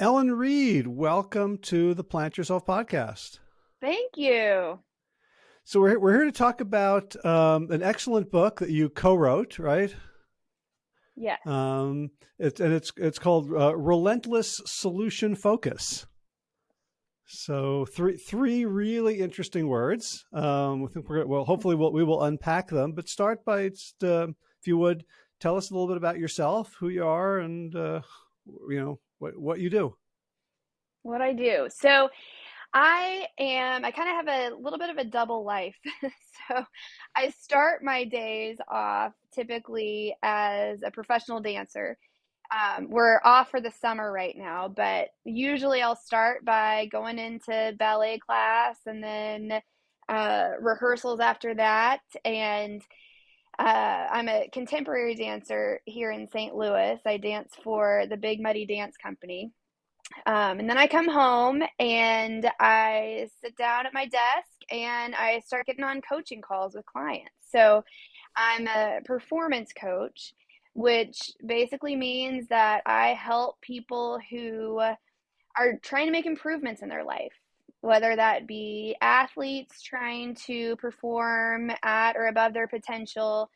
Ellen Reed, welcome to the Plant Yourself podcast. Thank you. So we're we're here to talk about um, an excellent book that you co-wrote, right? Yeah. Um, it's and it's it's called uh, Relentless Solution Focus. So three three really interesting words. Um, we think we're well. Hopefully, we'll, we will unpack them. But start by just, uh, if you would tell us a little bit about yourself, who you are, and uh, you know what what you do. What I do. So I am, I kind of have a little bit of a double life. so I start my days off typically as a professional dancer. Um, we're off for the summer right now, but usually I'll start by going into ballet class and then uh, rehearsals after that. And uh, I'm a contemporary dancer here in St. Louis. I dance for the Big Muddy Dance Company. Um, and then I come home and I sit down at my desk and I start getting on coaching calls with clients. So I'm a performance coach, which basically means that I help people who are trying to make improvements in their life, whether that be athletes trying to perform at or above their potential,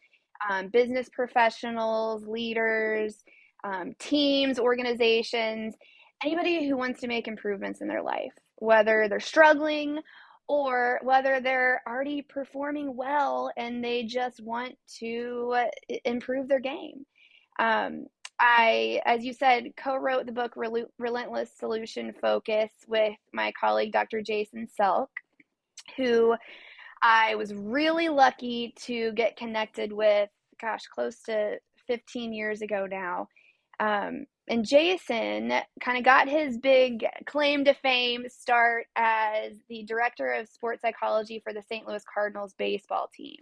um, business professionals, leaders, um, teams, organizations anybody who wants to make improvements in their life, whether they're struggling or whether they're already performing well and they just want to uh, improve their game. Um, I, as you said, co wrote the book Rel- Relentless Solution Focus with my colleague, Dr. Jason Selk, who I was really lucky to get connected with, gosh, close to 15 years ago now. Um, and Jason kind of got his big claim to fame start as the director of sports psychology for the St. Louis Cardinals baseball team.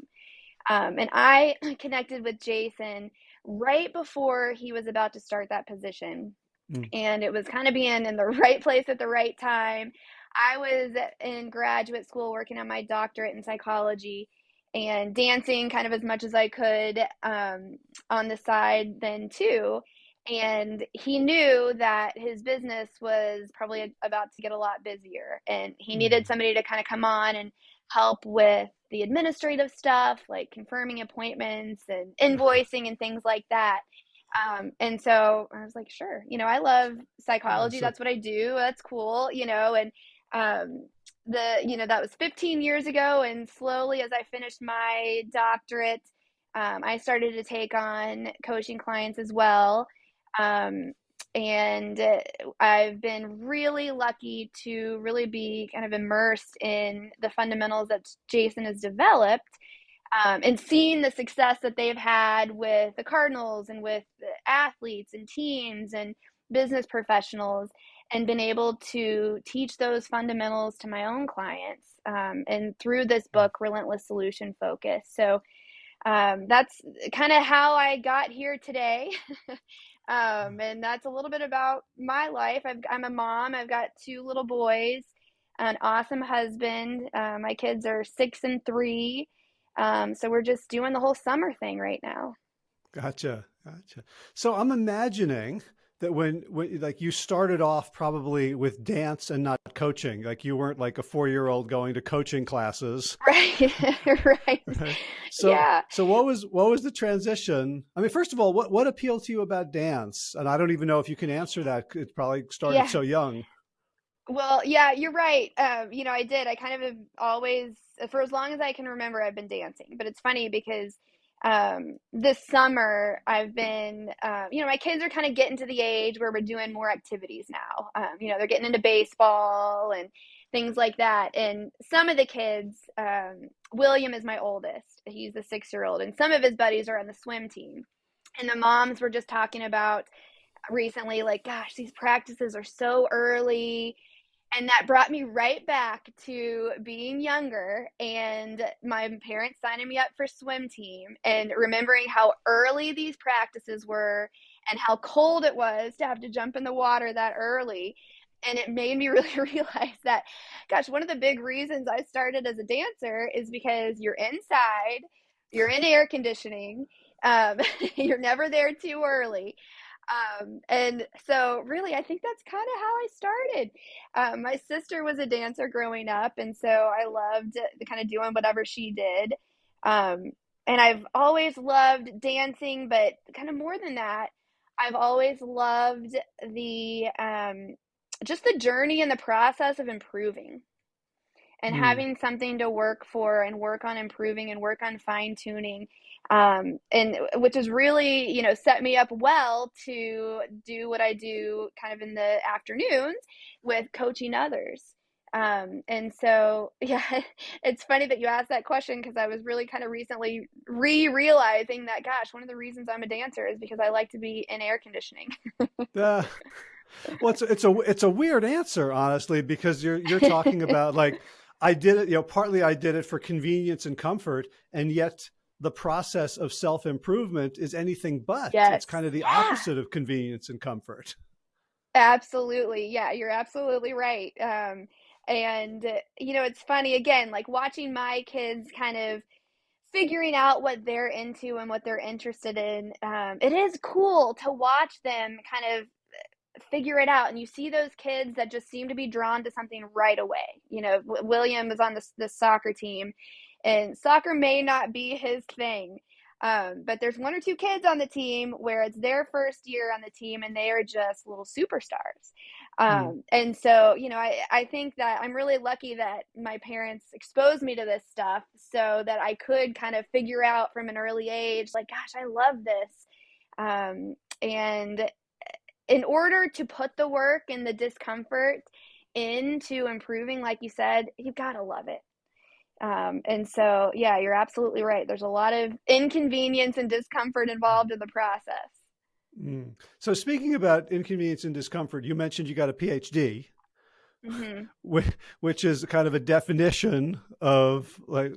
Um, and I connected with Jason right before he was about to start that position. Mm. And it was kind of being in the right place at the right time. I was in graduate school working on my doctorate in psychology and dancing kind of as much as I could um, on the side then too and he knew that his business was probably about to get a lot busier and he needed mm. somebody to kind of come on and help with the administrative stuff like confirming appointments and invoicing and things like that. Um, and so i was like sure you know i love psychology. That's what i do. That's cool you know and um, the you know that was 15 years ago and slowly as i finished my doctorate um, i started to take on coaching clients as well. Um, and I've been really lucky to really be kind of immersed in the fundamentals that Jason has developed um, and seeing the success that they've had with the Cardinals and with athletes and teams and business professionals and been able to teach those fundamentals to my own clients um, and through this book relentless solution focus. So um, that's kind of how i got here today Um, and that's a little bit about my life. i am a mom. I've got two little boys, an awesome husband. Uh, my kids are six and three. Um, so we're just doing the whole summer thing right now. Gotcha. Gotcha. So I'm imagining that when, when like you started off probably with dance and not coaching like you weren't like a four year old going to coaching classes. Right right, right? so yeah. so what was what was the transition? I mean first of all what what appealed to you about dance? And i don't even know if you can answer that it probably started yeah. so young. Well yeah you're right. Um, you know i did. I kind of have always for as long as i can remember i've been dancing. But it's funny because um, this summer I've been, uh, you know, my kids are kind of getting to the age where we're doing more activities now. Um, you know, they're getting into baseball and things like that. And some of the kids, um, William is my oldest. He's the six year old, and some of his buddies are on the swim team. And the moms were just talking about recently, like, gosh, these practices are so early and that brought me right back to being younger and my parents signing me up for swim team and remembering how early these practices were and how cold it was to have to jump in the water that early. And it made me really realize that gosh one of the big reasons i started as a dancer is because you're inside you're in air conditioning um, you're never there too early Um, and so really, I think that's kind of how I started. Um, my sister was a dancer growing up, and so I loved the kind of doing whatever she did. Um, and I've always loved dancing, but kind of more than that, I've always loved the um, just the journey and the process of improving and Mm. having something to work for and work on improving and work on fine tuning um, and which has really you know set me up well to do what i do kind of in the afternoons with coaching others. Um, and so yeah it's funny that you asked that question because i was really kind of recently re-realizing that gosh one of the reasons i'm a dancer is because i like to be in air conditioning. Uh, well, it's it's a it's a weird answer, honestly, because you're you're talking about like I did it, you know, partly I did it for convenience and comfort, and yet the process of self improvement is anything but. yes It's kind of the yeah opposite of convenience and comfort. Absolutely. Yeah, you're absolutely right. Um, and, uh, you know, it's funny again, like watching my kids kind of figuring out what they're into and what they're interested in. Um, it is cool to watch them kind of figure it out. And you see those kids that just seem to be drawn to something right away. You know, w- William is on the, the soccer team, and soccer may not be his thing. Um, but there's one or two kids on the team where it's their first year on the team and they are just little superstars. Mm. Um, and so, you know, I, I think that I'm really lucky that my parents exposed me to this stuff so that I could kind of figure out from an early age, like, gosh, I love this. Um, and in order to put the work and the discomfort into improving, like you said, you've gotta love it. Um, and so, yeah, you're absolutely right. There's a lot of inconvenience and discomfort involved in the process. Mm. So speaking about inconvenience and discomfort, you mentioned you got a PhD, hmm whi- which is kind of a definition of like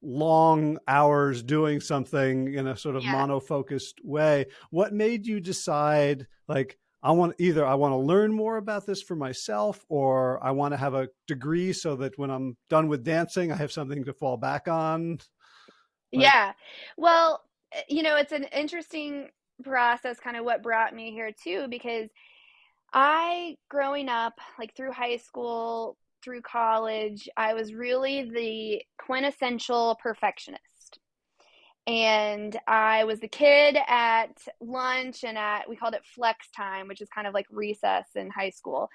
long hours doing something in a sort of Yeah. monofocused way. What made you decide like I want either I want to learn more about this for myself or I want to have a degree so that when I'm done with dancing I have something to fall back on? Like Yeah. Well, eh, you know, it's an interesting process, kind of what brought me here too, because I, growing up, like through high school, through college, I was really the quintessential perfectionist. And I was the kid at lunch and at, we called it flex time, which is kind of like recess in high school.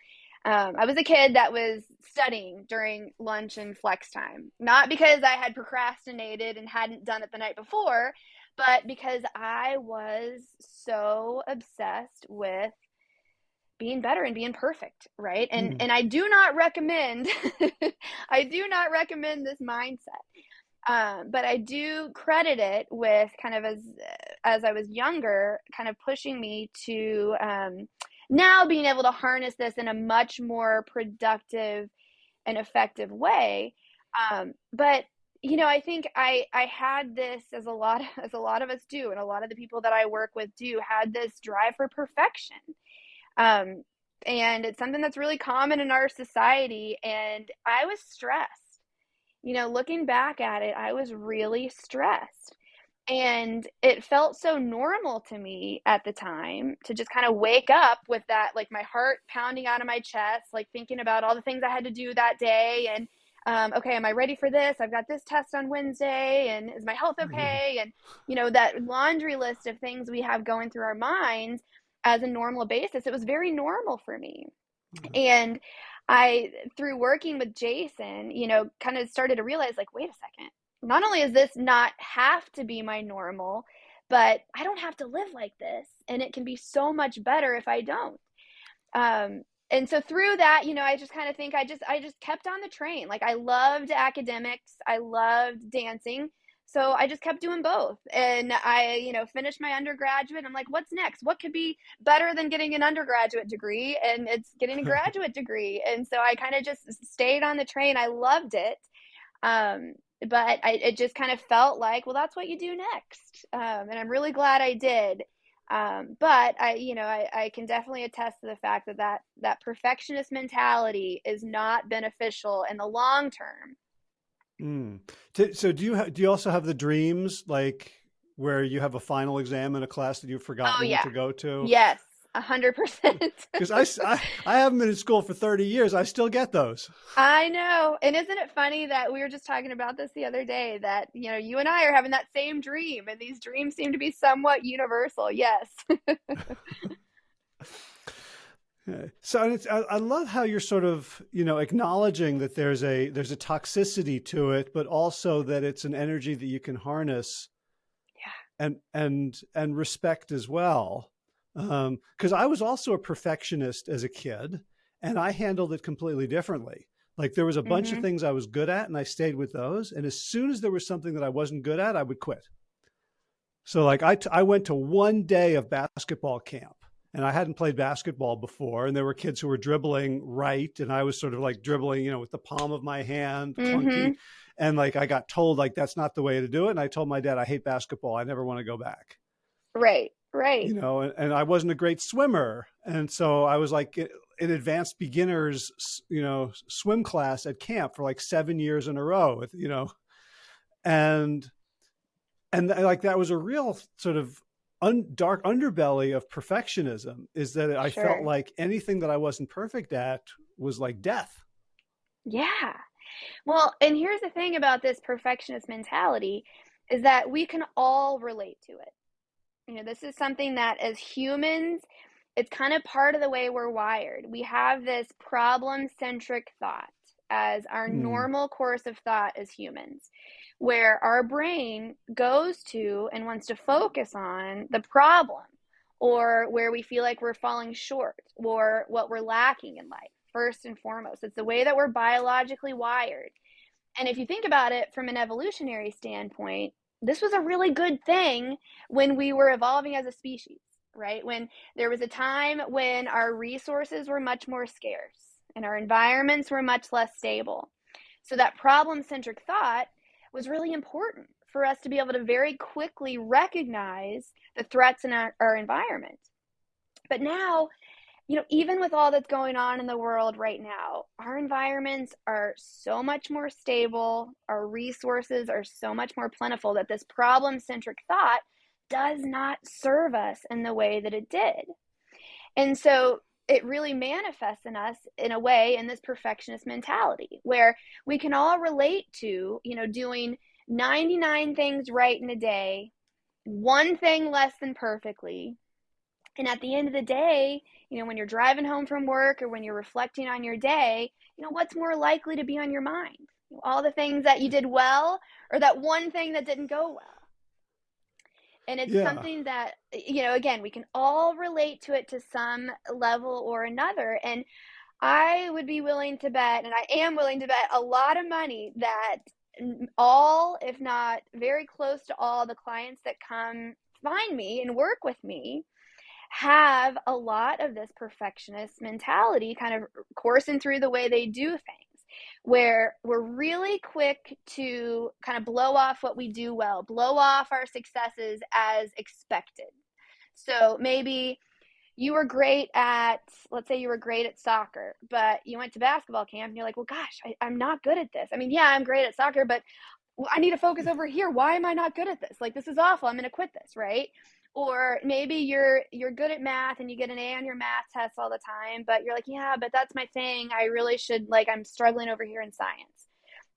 Um, I was a kid that was studying during lunch and flex time, not because I had procrastinated and hadn't done it the night before, but because I was so obsessed with being better and being perfect, right? And mm, and I do not recommend I do not recommend this mindset. Um, but I do credit it with kind of as as I was younger, kind of pushing me to um, now being able to harness this in a much more productive and effective way. Um, but you know, I think I I had this as a lot as a lot of us do, and a lot of the people that I work with do had this drive for perfection. Um, and it's something that's really common in our society. And I was stressed. You know, looking back at it, I was really stressed. And it felt so normal to me at the time to just kind of wake up with that, like my heart pounding out of my chest, like thinking about all the things I had to do that day. And, um, okay, am I ready for this? I've got this test on Wednesday. And is my health yeah. okay? And, you know, that laundry list of things we have going through our minds as a normal basis, it was very normal for me. And I, through working with Jason, you know, kind of started to realize like, wait a second, not only is this not have to be my normal, but I don't have to live like this. And it can be so much better if I don't. Um, and so through that, you know, I just kind of think I just I just kept on the train. Like I loved academics, I loved dancing. So I just kept doing both. And I, you know, finished my undergraduate. I'm like, what's next? What could be better than getting an undergraduate degree? And it's getting a graduate degree. And so I kind of just stayed on the train. I loved it. Um, but I, it just kind of felt like, well, that's what you do next. Um, and I'm really glad I did. Um, but I, you know, I, I can definitely attest to the fact that, that that perfectionist mentality is not beneficial in the long term. Mm. So do you ha- do you also have the dreams like where you have a final exam in a class that you've Oh forgotten yeah. to go to? Yes. A hundred percent. Because I, I, I haven't been in school for 30 years. I still get those. I know. And isn't it funny that we were just talking about this the other day that, you know, you and I are having that same dream and these dreams seem to be somewhat universal. Yes. So I, I love how you're sort of, you know, acknowledging that there's a there's a toxicity to it, but also that it's an energy that you can harness, yeah, and and and respect as well. Because um, I was also a perfectionist as a kid, and I handled it completely differently. Like there was a bunch mm -hmm. of mm-hmm. things I was good at, and I stayed with those. And as soon as there was something that I wasn't good at, I would quit. So like I I went to one day of basketball camp and I hadn't played basketball before, and there were kids who were dribbling right, and I was sort of like dribbling, you know, with the palm of my hand, clunky, mm-hmm. and like I got told like that's not the way to do it, and I told my dad I hate basketball, I never want to go back. Right, right. You know, and, and I wasn't a great swimmer, and so I was like an advanced beginners, you know, swim class at camp for like seven years in a row, you know, and and like that was a real sort of un, dark underbelly of perfectionism is that I sure. felt like anything that I wasn't perfect at was like death. Yeah. Well, and here's the thing about this perfectionist mentality is that we can all relate to it. You know, this is something that as humans, it's kind of part of the way we're wired. We have this problem centric thought as our mm. normal course of thought as humans where our brain goes to and wants to focus on the problem or where we feel like we're falling short or what we're lacking in life, first and foremost. It's the way that we're biologically wired. And if you think about it from an evolutionary standpoint, this was a really good thing when we were evolving as a species, right? When there was a time when our resources were much more scarce and our environments were much less stable. So that problem centric thought was really important for us to be able to very quickly recognize the threats in our, our environment. But now, you know, even with all that's going on in the world right now, our environments are so much more stable, our resources are so much more plentiful that this problem centric thought does not serve us in the way that it did. And so it really manifests in us in a way in this perfectionist mentality where we can all relate to, you know, doing 99 things right in a day, one thing less than perfectly. And at the end of the day, you know, when you're driving home from work or when you're reflecting on your day, you know, what's more likely to be on your mind? All the things that you did well or that one thing that didn't go well and it's yeah. something that you know again we can all relate to it to some level or another and i would be willing to bet and i am willing to bet a lot of money that all if not very close to all the clients that come find me and work with me have a lot of this perfectionist mentality kind of coursing through the way they do things where we're really quick to kind of blow off what we do well, blow off our successes as expected. So maybe you were great at, let's say you were great at soccer, but you went to basketball camp and you're like, well, gosh, I, am not good at this. I mean, yeah, I'm great at soccer, but I need to focus over here. Why am I not good at this? Like, this is awful. I'm going to quit this, right? Or maybe you're you're good at math and you get an A on your math test all the time, but you're like, yeah, but that's my thing. I really should like I'm struggling over here in science.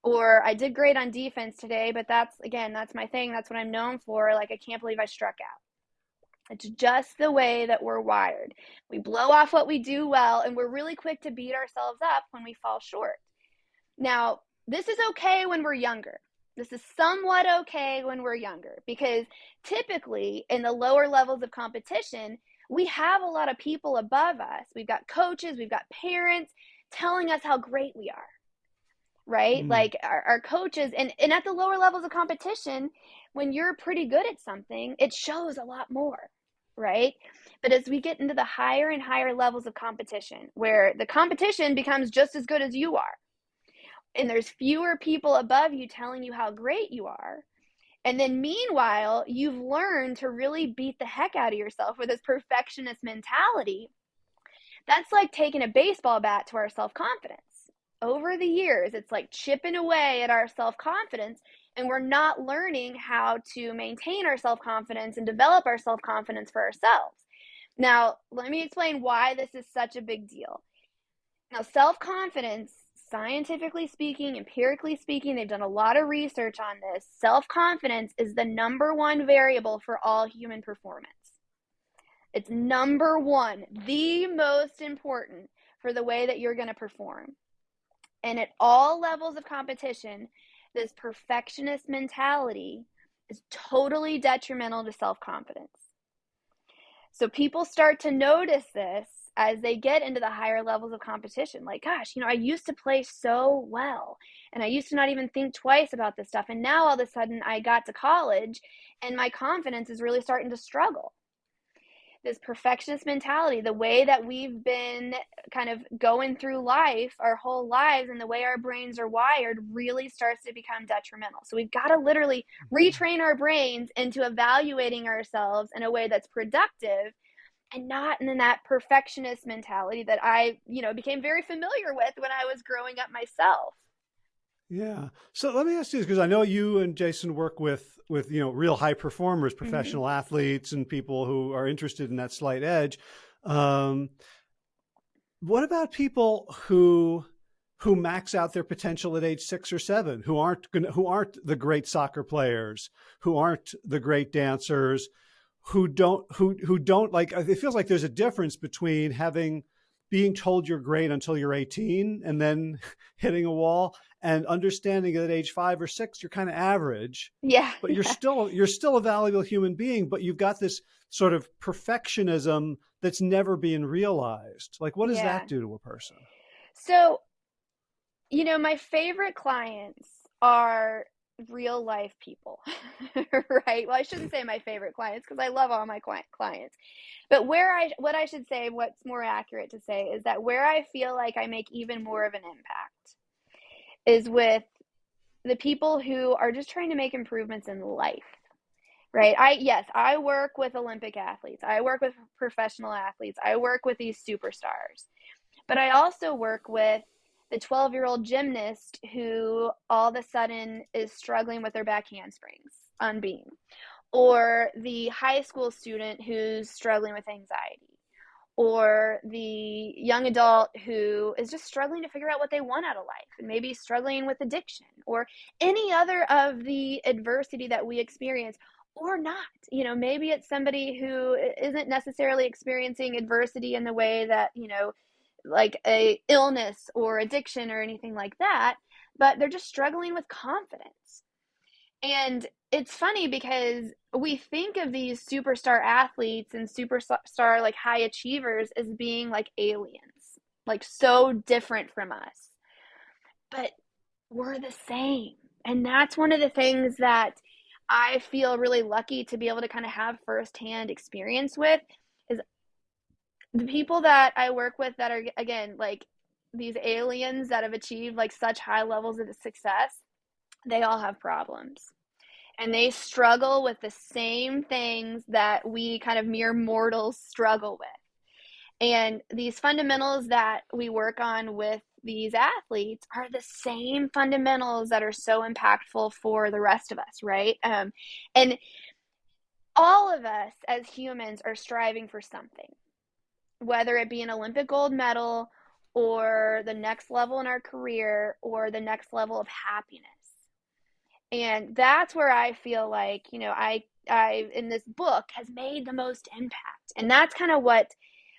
Or I did great on defense today, but that's again, that's my thing. That's what I'm known for. Like I can't believe I struck out. It's just the way that we're wired. We blow off what we do well and we're really quick to beat ourselves up when we fall short. Now, this is okay when we're younger. This is somewhat okay when we're younger because typically in the lower levels of competition, we have a lot of people above us. We've got coaches, we've got parents telling us how great we are. Right? Mm. Like our, our coaches and, and at the lower levels of competition, when you're pretty good at something, it shows a lot more. Right? But as we get into the higher and higher levels of competition, where the competition becomes just as good as you are, and there's fewer people above you telling you how great you are. And then meanwhile, you've learned to really beat the heck out of yourself with this perfectionist mentality. That's like taking a baseball bat to our self confidence. Over the years, it's like chipping away at our self confidence, and we're not learning how to maintain our self confidence and develop our self confidence for ourselves. Now, let me explain why this is such a big deal. Now, self confidence, scientifically speaking, empirically speaking, they've done a lot of research on this. Self confidence is the number one variable for all human performance. It's number one, the most important for the way that you're going to perform. And at all levels of competition, this perfectionist mentality is totally detrimental to self confidence. So people start to notice this as they get into the higher levels of competition. Like, gosh, you know, I used to play so well and I used to not even think twice about this stuff. And now all of a sudden I got to college and my confidence is really starting to struggle this perfectionist mentality, the way that we've been kind of going through life our whole lives and the way our brains are wired really starts to become detrimental. So we've got to literally mm-hmm. retrain our brains into evaluating ourselves in a way that's productive and not in that perfectionist mentality that I, you know, became very familiar with when I was growing up myself. Yeah. So let me ask you this because I know you and Jason work with with you know real high performers, mm-hmm. professional mm -hmm. athletes, and people who are interested in that slight edge. Um, what about people who who max out their potential at age six or seven, who aren't gonna, who aren't the great soccer players, who aren't the great dancers, who don't who who don't like? Uh, it feels like there's a difference between having being told you're great until you're 18 and then hitting a wall and understanding that at age five or six you're kind of average yeah but you're yeah. still you're still a valuable human being but you've got this sort of perfectionism that's never being realized like what does yeah. that do to a person so you know my favorite clients are real life people, right? Well, I shouldn't say my favorite clients because I love all my clients. But where I, what I should say, what's more accurate to say is that where I feel like I make even more of an impact is with the people who are just trying to make improvements in life. Right. I, yes, I work with Olympic athletes. I work with professional athletes. I work with these superstars. But I also work with the 12 year old gymnast who all of a sudden is struggling with their back handsprings on beam, or the high school student who's struggling with anxiety, or the young adult who is just struggling to figure out what they want out of life and maybe struggling with addiction, or any other of the adversity that we experience. Or not, you know, maybe it's somebody who isn't necessarily experiencing adversity in the way that, you know, like a illness or addiction or anything like that, but they're just struggling with confidence. And it's funny because we think of these superstar athletes and superstar like high achievers as being like aliens, like so different from us. But we're the same. And that's one of the things that I feel really lucky to be able to kind of have firsthand experience with the people that I work with that are again like these aliens that have achieved like such high levels of success, they all have problems. And they struggle with the same things that we kind of mere mortals struggle with. And these fundamentals that we work on with these athletes are the same fundamentals that are so impactful for the rest of us, right? Um, and all of us as humans are striving for something whether it be an Olympic gold medal or the next level in our career or the next level of happiness. And that's where I feel like, you know, I I in this book has made the most impact. And that's kind of what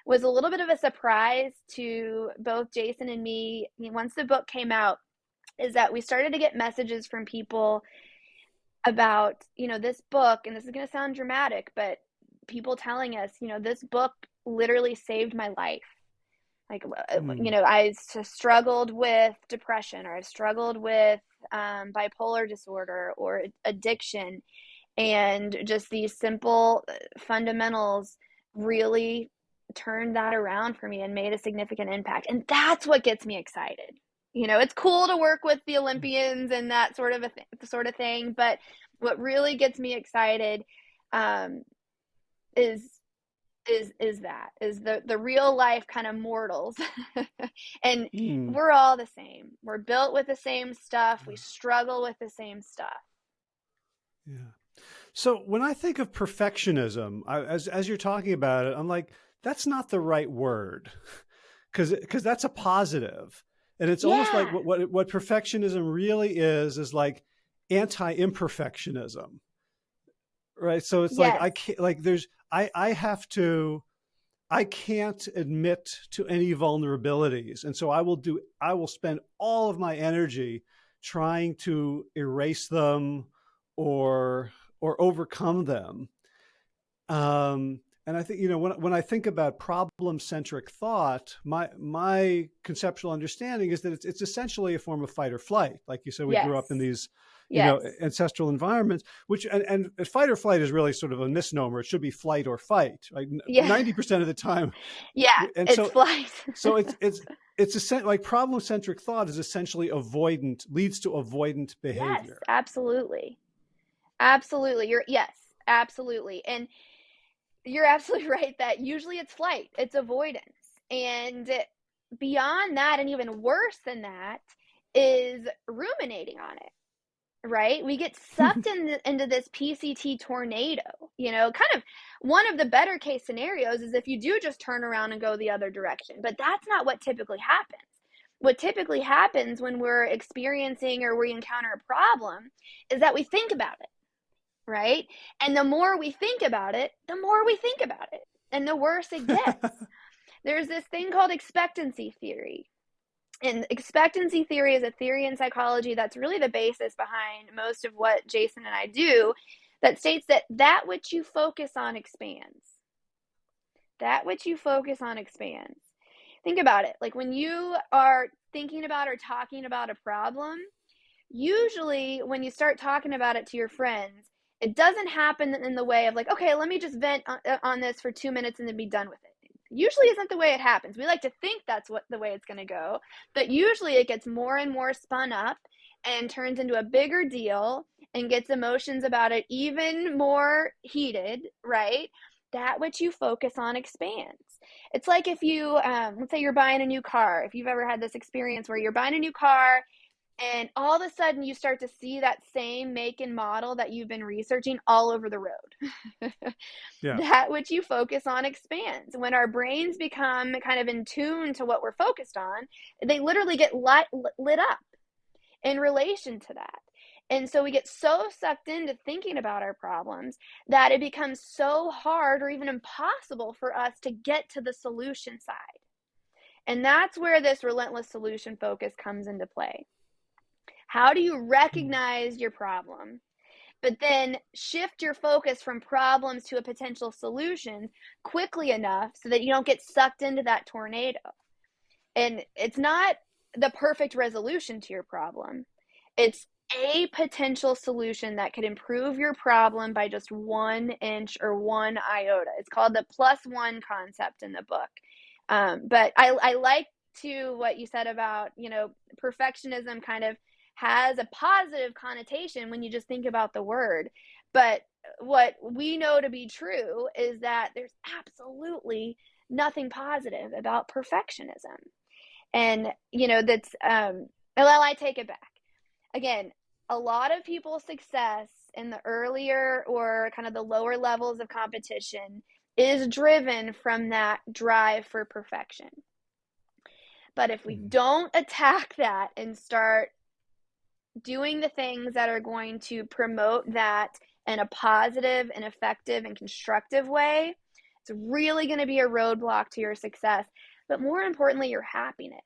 was a little bit of a surprise to both Jason and me once the book came out is that we started to get messages from people about, you know, this book and this is going to sound dramatic, but people telling us, you know, this book literally saved my life. Like, mm. you know, I struggled with depression or I struggled with um, bipolar disorder or addiction. And just these simple uh, fundamentals really turned that around for me and made a significant impact. And that's what gets me excited. You know, it's cool to work with the Olympians and that sort of a th- sort of thing, but what really gets me excited um, is is is that is the the real life kind of mortals. And mm. we're all the same. We're built with the same stuff. We struggle with the same stuff. Yeah. So when i think of perfectionism I, as as you're talking about it i'm like that's not the right word. Because because that's a positive. And it's yeah. almost like what, what, what perfectionism really is is like anti-imperfectionism right so it's yes. like i can't like there's i i have to i can't admit to any vulnerabilities and so i will do i will spend all of my energy trying to erase them or or overcome them um and I think, you know, when, when I think about problem centric thought, my, my conceptual understanding is that it's, it's essentially a form of fight or flight. Like you said, we yes. grew up in these, you know, ancestral environments, which, and, and fight or flight is really sort of a misnomer. It should be flight or fight, right? Yeah. 90% of the time. Yeah. And it's so, flight. so it's, it's, it's a, like problem centric thought is essentially avoidant, leads to avoidant behavior. Yes, absolutely. Absolutely. You're, yes, absolutely. And, you're absolutely right that usually it's flight, it's avoidance. And beyond that, and even worse than that, is ruminating on it right? We get sucked in into this PCT tornado. You know, kind of one of the better case scenarios is if you do just turn around and go the other direction. But that's not what typically happens. What typically happens when we're experiencing or we encounter a problem is that we think about it right? And the more we think about it, the more we think about it, and the worse it gets. There's this thing called expectancy theory. And expectancy theory is a theory in psychology that's really the basis behind most of what Jason and I do that states that that which you focus on expands. That which you focus on expands. Think about it. Like when you are thinking about or talking about a problem, usually when you start talking about it to your friends, it doesn't happen in the way of like, okay, let me just vent on, uh, on this for two minutes and then be done with it. Usually isn't the way it happens. We like to think that's what the way it's going to go, but usually it gets more and more spun up and turns into a bigger deal and gets emotions about it even more heated, right? That which you focus on expands. It's like if you, um, let's say you're buying a new car. If you've ever had this experience where you're buying a new car and all of a sudden you start to see that same make and model that you've been researching all over the road. Yeah. that which you focus on expands. When our brains become kind of in tune to what we're focused on they literally get light, lit up in relation to that. And so we get so sucked into thinking about our problems that it becomes so hard or even impossible for us to get to the solution side. And that's where this relentless solution focus comes into play how do you hmm. recognize your problem? But then shift your focus from problems to a potential solution quickly enough so that you don't get sucked into that tornado. And it's not the perfect resolution to your problem. It's a potential solution that could improve your problem by just one inch or one iota. It's called the plus one concept in the book. Um, but I, I like to what you said about, you know, perfectionism kind of has a positive connotation when you just think about the word. But what we know to be true is that there's absolutely nothing positive about perfectionism. And, you know, that's, um, well, I take it back. Again, a lot of people's success in the earlier or kind of the lower levels of competition is driven from that drive for perfection. But if we mm-hmm. don't attack that and start doing the things that are going to promote that in a positive and effective and constructive way, it's really going to be a roadblock to your success, but more importantly, your happiness.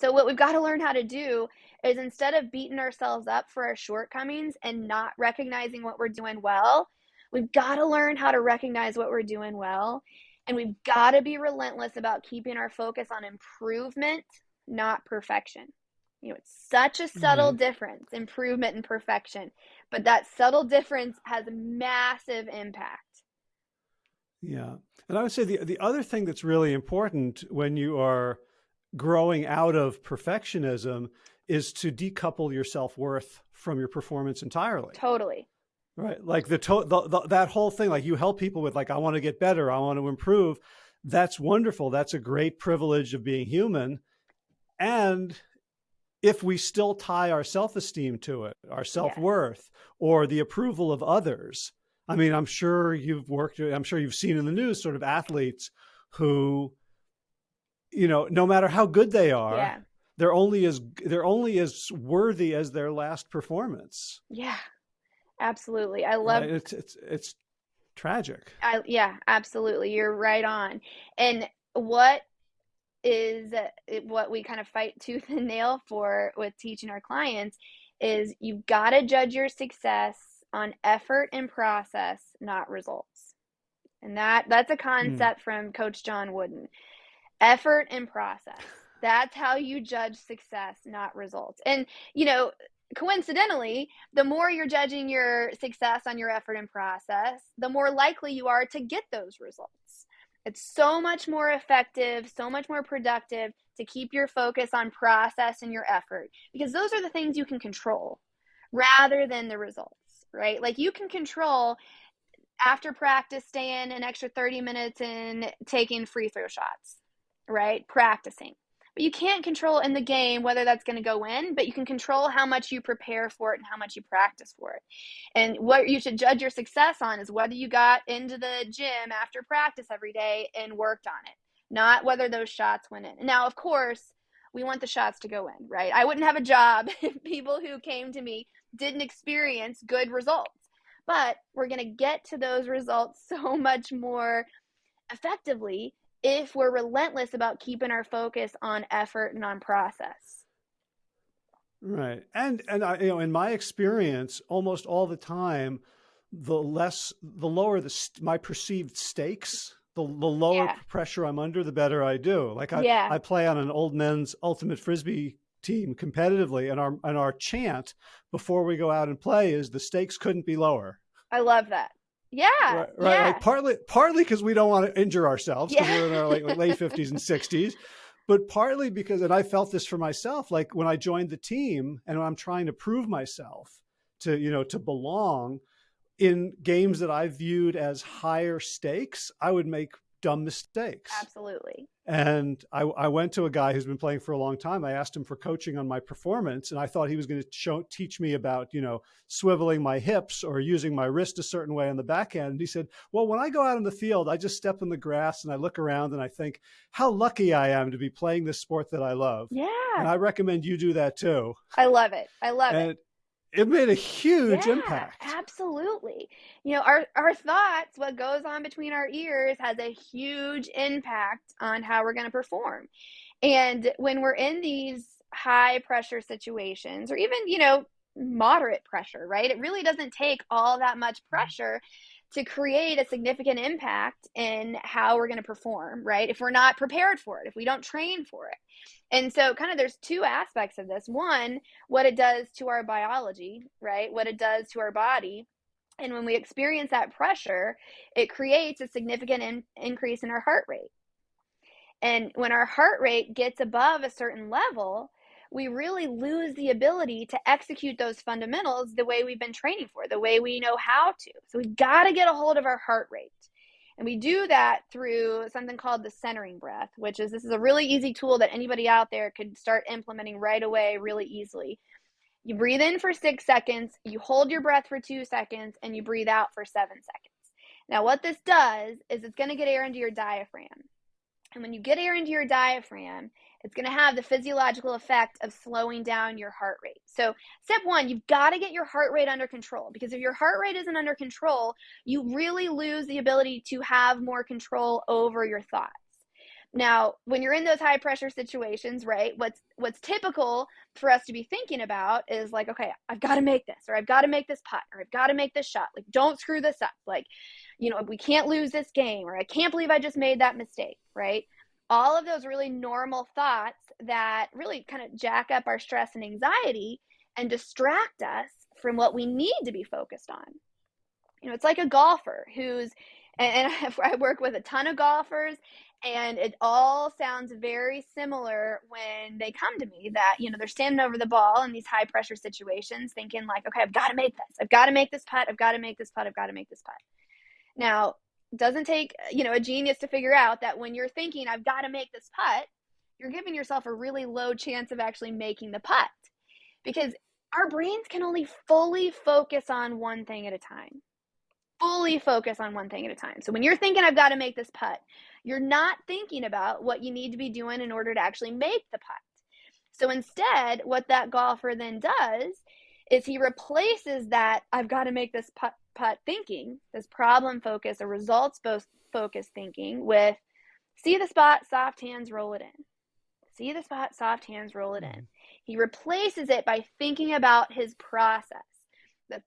So, what we've got to learn how to do is instead of beating ourselves up for our shortcomings and not recognizing what we're doing well, we've got to learn how to recognize what we're doing well. And we've got to be relentless about keeping our focus on improvement, not perfection. You know, it's such a subtle mm-hmm. difference, improvement and perfection, but that subtle difference has a massive impact. Yeah. And I would say the, the other thing that's really important when you are growing out of perfectionism is to decouple your self-worth from your performance entirely. Totally. Right. Like the, to the, the, that whole thing, like you help people with like, I want to get better. I want to improve. That's wonderful. That's a great privilege of being human. And if we still tie our self-esteem to it, our self-worth, yeah. or the approval of others, I mean, I'm sure you've worked, I'm sure you've seen in the news sort of athletes who, you know, no matter how good they are, Yeah. they're only as they're only as worthy as their last performance. Yeah. Absolutely. I love Right? It's it's it's tragic. I yeah, absolutely. You're right on. And what is uh, what we kind of fight tooth and nail for with teaching our clients is you've got to judge your success on effort and process, not results. And that that's a Mm. concept from Coach John Wooden. Effort and process. That's how you judge success, not results. And you know, coincidentally, the more you're judging your success on your effort and process, the more likely you are to get those results. It's so much more effective, so much more productive to keep your focus on process and your effort because those are the things you can control rather than the results, right? Like you can control after practice staying an extra 30 minutes and taking free throw shots, right? Practicing. But you can't control in the game whether that's going to go in, but you can control how much you prepare for it and how much you practice for it. And what you should judge your success on is whether you got into the gym after practice every day and worked on it, not whether those shots went in. Now, of course, we want the shots to go in, right? I wouldn't have a job if people who came to me didn't experience good results. But we're going to get to those results so much more effectively if we're relentless about keeping our focus on effort and on process. Right. And and I, you know, in my experience, almost all the time, the less the lower the st my perceived stakes, the the lower Yeah. pressure I'm under, the better I do. Like I Yeah. I play on an old men's ultimate frisbee team competitively and our and our chant before we go out and play is the stakes couldn't be lower. I love that. Yeah. Right, right. Yeah. Like partly, partly because we don't want to injure ourselves because Yeah. we're in our like, late fifties and sixties, but partly because, and I felt this for myself, like when I joined the team and I'm trying to prove myself to, you know, to belong in games that I viewed as higher stakes, I would make dumb mistakes. Absolutely. And I, I went to a guy who's been playing for a long time. I asked him for coaching on my performance, and I thought he was going to show, teach me about, you know, swiveling my hips or using my wrist a certain way on the back end. And he said, "Well, when I go out in the field, I just step in the grass and I look around and I think how lucky I am to be playing this sport that I love. Yeah. And I recommend you do that too." I love it. I love. And it made a huge Yeah, impact. absolutely. You know, our our thoughts, what goes on between our ears has a huge impact on how we're going to perform. And when we're in these high pressure situations or even, you know, moderate pressure, right? It really doesn't take all that much mm. pressure to create a significant impact in how we're going to perform, right? If we're not prepared for it, if we don't train for it. And so kind of there's two aspects of this. One, what it does to our biology, right? What it does to our body. And when we experience that pressure, it creates a significant in- increase in our heart rate. And when our heart rate gets above a certain level, we really lose the ability to execute those fundamentals the way we've been training for, the way we know how to. So we've got to get a hold of our heart rate. And we do that through something called the centering breath, which is this is a really easy tool that anybody out there could start implementing right away, really easily. You breathe in for six seconds, you hold your breath for two seconds, and you breathe out for seven seconds. Now, what this does is it's going to get air into your diaphragm. And when you get air into your diaphragm, it's going to have the physiological effect of slowing down your heart rate. So, step one, you've got to get your heart rate under control because if your heart rate isn't under control, you really lose the ability to have more control over your thoughts. Now, when you're in those high pressure situations, right? What's what's typical for us to be thinking about is like, okay, I've got to make this or I've got to make this putt or I've got to make this shot. Like don't screw this up. Like, you know, we can't lose this game or I can't believe I just made that mistake, right? All of those really normal thoughts that really kind of jack up our stress and anxiety and distract us from what we need to be focused on. You know, it's like a golfer who's and, I work with a ton of golfers and it all sounds very similar when they come to me that you know they're standing over the ball in these high pressure situations thinking like okay i've got to make this. I've got to make this putt. I've got to make this putt. I've got to make this putt. Now doesn't take you know a genius to figure out that when you're thinking i've got to make this putt you're giving yourself a really low chance of actually making the putt because our brains can only fully focus on one thing at a time fully focus on one thing at a time. So when you're thinking, I've got to make this putt, you're not thinking about what you need to be doing in order to actually make the putt. So instead, what that golfer then does is he replaces that I've got to make this putt, putt thinking, this problem focus or results focused thinking with see the spot, soft hands, roll it in. See the spot, soft hands, roll it in. Mm-hmm. He replaces it by thinking about his process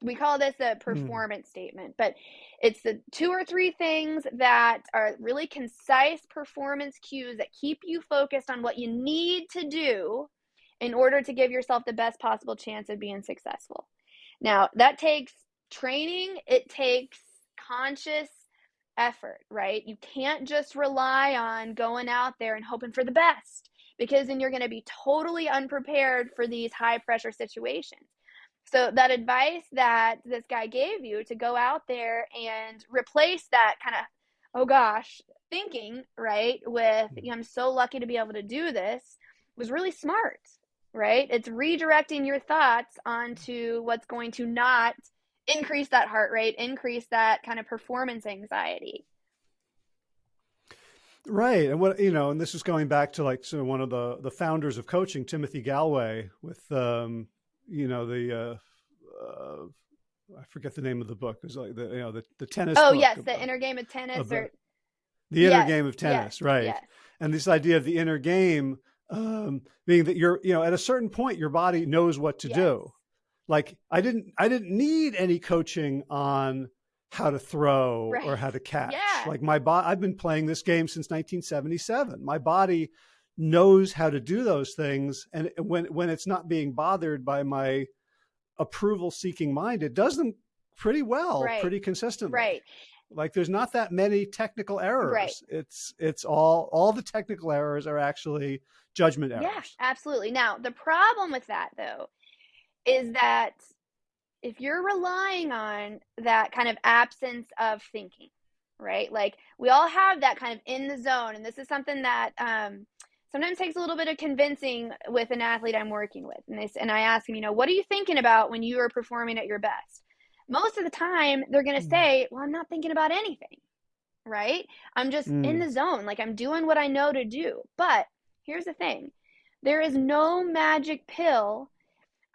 we call this a hmm. performance mm. statement, but it's the two or three things that are really concise performance cues that keep you focused on what you need to do in order to give yourself the best possible chance of being successful. Now, that takes training, it takes conscious effort, right? You can't just rely on going out there and hoping for the best because then you're going to be totally unprepared for these high pressure situations. So that advice that this guy gave you to go out there and replace that kind of, oh gosh, thinking, right, with mm-hmm. I'm so lucky to be able to do this was really smart, right? It's redirecting your thoughts onto what's going to not increase that heart rate, increase that kind of performance anxiety. Right. And what, you know, and this is going back to like sort one of the, the founders of coaching, Timothy Gallwey with, um, you know, the, uh, uh, I forget the name of the book. It was like the, you know, the, the tennis. Oh, yes. The inner game of tennis of or. The inner yes, game of tennis. Yes, right. Yes. And this idea of the inner game, um, being that you're, you know, at a certain point, your body knows what to do. Like I didn't, I didn't need any coaching on how to throw right. or how to catch. Yeah. Like my body, I've been playing this game since 1977. My body knows how to do those things. And when, when it's not being bothered by my approval seeking mind, it does them pretty well, right. pretty consistently. Right. Like there's not that many technical errors. Right. It's, it's all, all the technical errors are actually judgment errors. Yeah, absolutely. Now the problem with that though, is that if you're relying on that kind of absence of thinking, right? Like we all have that kind of in the zone. And this is something that, um, sometimes takes a little bit of convincing with an athlete I'm working with. And they and I ask them, you know, what are you thinking about when you are performing at your best? Most of the time, they're going to mm. say, "Well, I'm not thinking about anything." Right? I'm just mm. in the zone, like I'm doing what I know to do. But here's the thing. There is no magic pill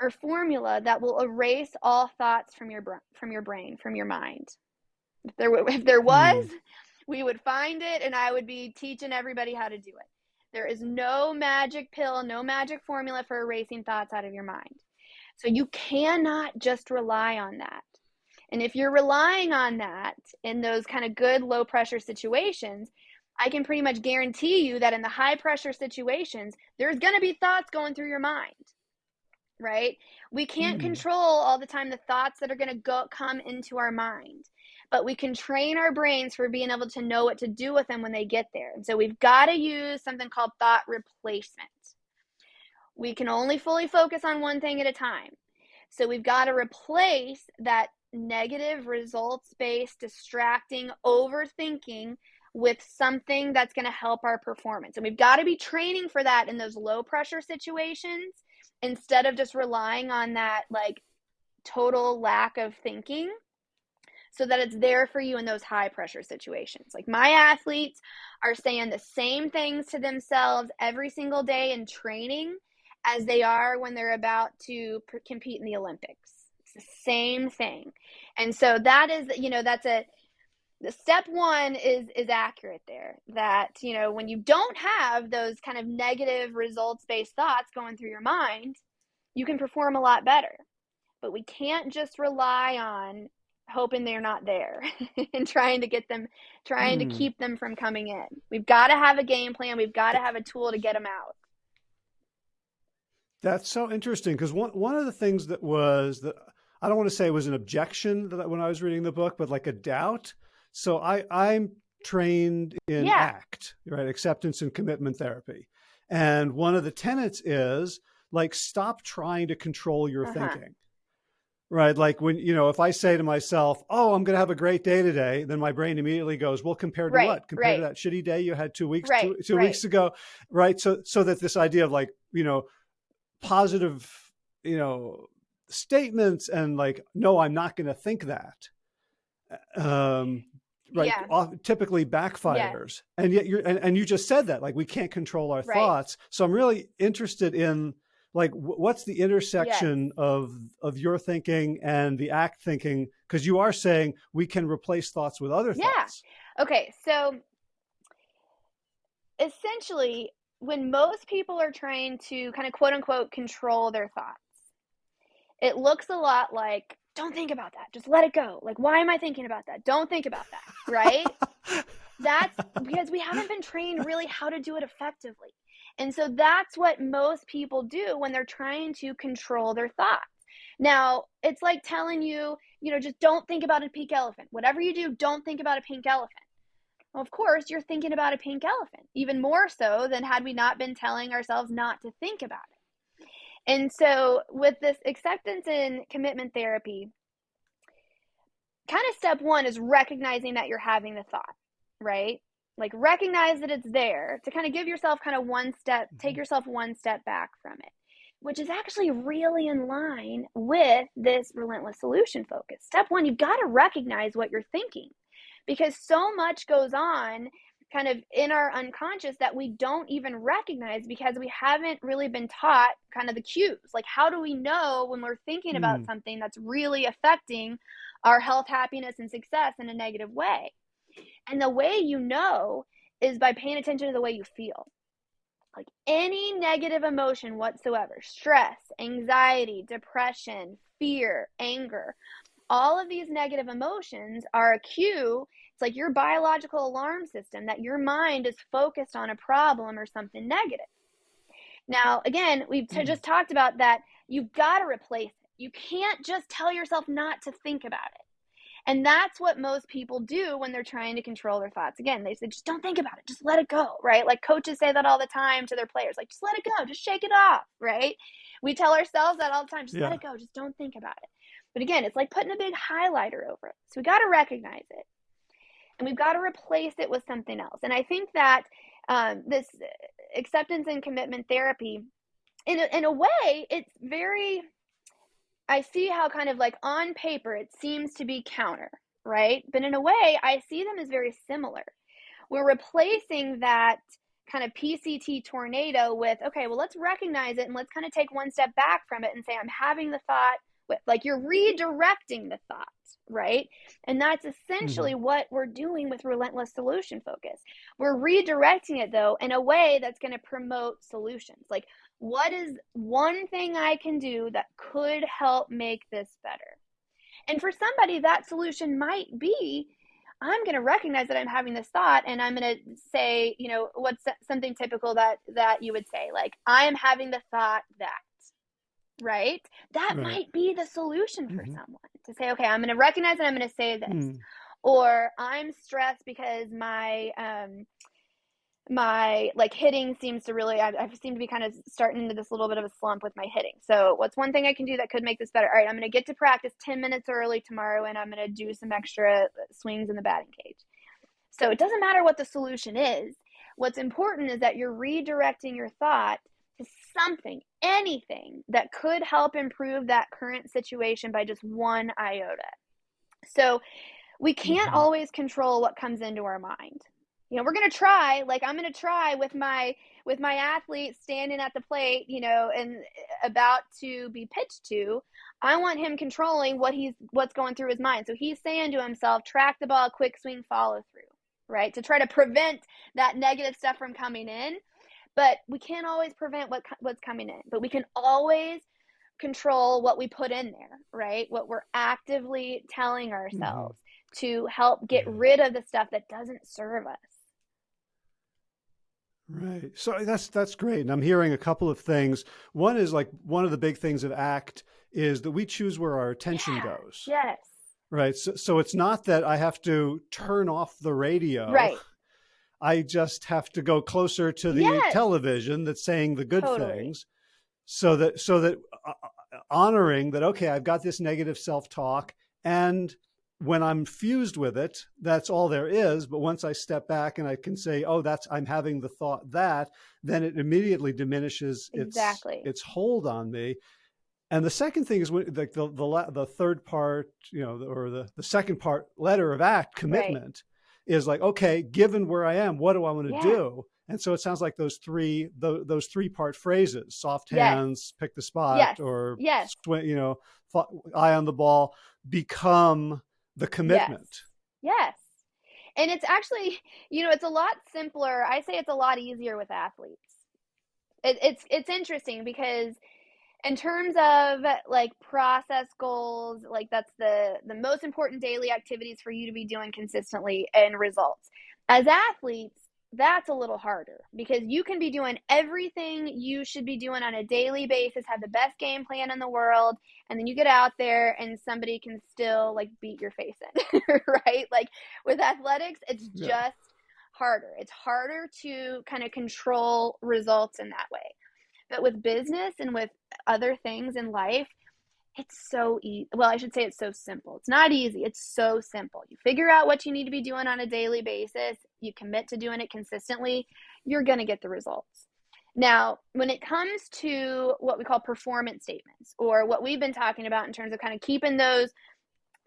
or formula that will erase all thoughts from your from your brain, from your mind. If there if there was, mm. we would find it and I would be teaching everybody how to do it. There is no magic pill, no magic formula for erasing thoughts out of your mind. So you cannot just rely on that. And if you're relying on that in those kind of good low pressure situations, I can pretty much guarantee you that in the high pressure situations, there's going to be thoughts going through your mind. Right? We can't mm. control all the time the thoughts that are going to go come into our mind but we can train our brains for being able to know what to do with them when they get there. And so we've got to use something called thought replacement. We can only fully focus on one thing at a time. So we've got to replace that negative results based, distracting, overthinking with something that's going to help our performance. And we've got to be training for that in those low pressure situations instead of just relying on that like total lack of thinking so that it's there for you in those high pressure situations. Like my athletes are saying the same things to themselves every single day in training as they are when they're about to compete in the Olympics. The same thing. And so that is, you know, that's a the step one is is accurate there that you know when you don't have those kind of negative results based thoughts going through your mind you can perform a lot better but we can't just rely on hoping they're not there and trying to get them trying mm. to hmm. keep them from coming in we've got to have a game plan we've got to have a tool to get them out that's so interesting because one, one of the things that was that i don't want to say it was an objection that when i was reading the book but like a doubt so i i'm trained in yeah. act right acceptance and commitment therapy and one of the tenets is like stop trying to control your uh -huh. thinking Right. Like when, you know, if I say to myself, oh, I'm going to have a great day today, then my brain immediately goes, well, compared to right, what? Compared right. to that shitty day you had two weeks, right, two, two weeks ago. Right. So, so that this idea of like, you know, positive, you know, statements and like, no, I'm not going to think that. um, right Yeah. off, typically backfires and yet you're and, and you just said that like we can't control our Right. thoughts so i'm really interested in like what's the intersection of of your thinking and the act thinking because you are saying we can replace thoughts with other things. Yeah. thoughts Okay, so essentially, when most people are trying to kind of quote unquote control their thoughts, it looks a lot like, don't think about that, just let it go. Like, why am I thinking about that? Don't think about that, right? that's because we haven't been trained really how to do it effectively. And so that's what most people do when they're trying to control their thoughts. Now, it's like telling you, you know, just don't think about a pink elephant. Whatever you do, don't think about a pink elephant. Well, of course, you're thinking about a pink elephant, even more so than had we not been telling ourselves not to think about it. And so, with this acceptance and commitment therapy, kind of step one is recognizing that you're having the thought, right? Like, recognize that it's there to kind of give yourself kind of one step, take Mhm. yourself one step back from it, which is actually really in line with this relentless solution focus. Step one, you've got to recognize what you're thinking because so much goes on kind of in our unconscious that we don't even recognize because we haven't really been taught kind of the cues. Like, how do we know when we're thinking about Mm. something that's really affecting our health, happiness, and success in a negative way? And the way you know is by paying attention to the way you feel. Like any negative emotion whatsoever stress, anxiety, depression, fear, anger all of these negative emotions are a cue. It's like your biological alarm system that your mind is focused on a problem or something negative. Now, again, we've t- Mm. just talked about that you've got to replace it. You can't just tell yourself not to think about it. And that's what most people do when they're trying to control their thoughts. Again, they say, just don't think about it, just let it go, right? Like coaches say that all the time to their players, like, just let it go, just shake it off, right? We tell ourselves that all the time, just let it go, just don't think about it. But again, it's like putting a big highlighter over it. So we got to recognize it and we've got to replace it with something else. And I think that um, this acceptance and commitment therapy, in a, in a way, it's very. I see how kind of like on paper it seems to be counter, right? But in a way, I see them as very similar. We're replacing that kind of PCT tornado with okay, well, let's recognize it and let's kind of take one step back from it and say, I'm having the thought with like you're redirecting the thought, right? And that's essentially mm-hmm. what we're doing with relentless solution focus. We're redirecting it though in a way that's going to promote solutions. Like, what is one thing I can do that could help make this better? And for somebody, that solution might be I'm going to recognize that I'm having this thought and I'm going to say, you know, what's something typical that that you would say like I am having the thought that right? That Right. might be the solution for Mhm. someone to say, okay, I'm going to recognize and I'm going to say this. Mm. Or I'm stressed because my um my like hitting seems to really I, I seem to be kind of starting into this little bit of a slump with my hitting. So what's one thing I can do that could make this better? All right, I'm going to get to practice 10 minutes early tomorrow and I'm going to do some extra swings in the batting cage. So it doesn't matter what the solution is. What's important is that you're redirecting your thought to something, anything that could help improve that current situation by just one iota. So we can't Mhm. always control what comes into our mind. You know, we're going to try, like I'm going to try with my with my athlete standing at the plate, you know, and about to be pitched to. I want him controlling what he's what's going through his mind. So he's saying to himself, track the ball, quick swing, follow through, right? To try to prevent that negative stuff from coming in. But we can't always prevent what what's coming in, but we can always control what we put in there, right? What we're actively telling ourselves to help get Mhm. rid of the stuff that doesn't serve us. Right. So that's that's great. And I'm hearing a couple of things. One is like one of the big things of ACT is that we choose where our attention Yeah. goes. Yes. Right. So, so it's not that I have to turn off the radio. Right. I just have to go closer to the Yes. television that's saying the good Totally. things so that so that uh, uh, honoring that okay, I've got this negative self-talk and when I'm fused with it, that's all there is. But once I step back and I can say, "Oh, that's I'm having the thought that," then it immediately diminishes its Exactly. its hold on me. And the second thing is when, like the, the, the third part, you know, or the, the second part letter of act commitment right. Is like, okay, given where I am, what do I want to yeah. do? And so it sounds like those three, those, those three part phrases, soft hands, yes. pick the spot yes. or, yes. You know, eye on the ball become the commitment. Yes. yes. And it's actually, you know, it's a lot simpler. I say it's a lot easier with athletes. It, it's, it's interesting because in terms of like process goals like that's the the most important daily activities for you to be doing consistently and results. As athletes that's a little harder because you can be doing everything you should be doing on a daily basis have the best game plan in the world and then you get out there and somebody can still like beat your face in right? Like with athletics it's yeah. just harder. It's harder to kind of control results in that way but with business and with other things in life, it's so easy. Well, I should say it's so simple. It's not easy. It's so simple. You figure out what you need to be doing on a daily basis, you commit to doing it consistently, you're going to get the results. Now, when it comes to what we call performance statements, or what we've been talking about in terms of kind of keeping those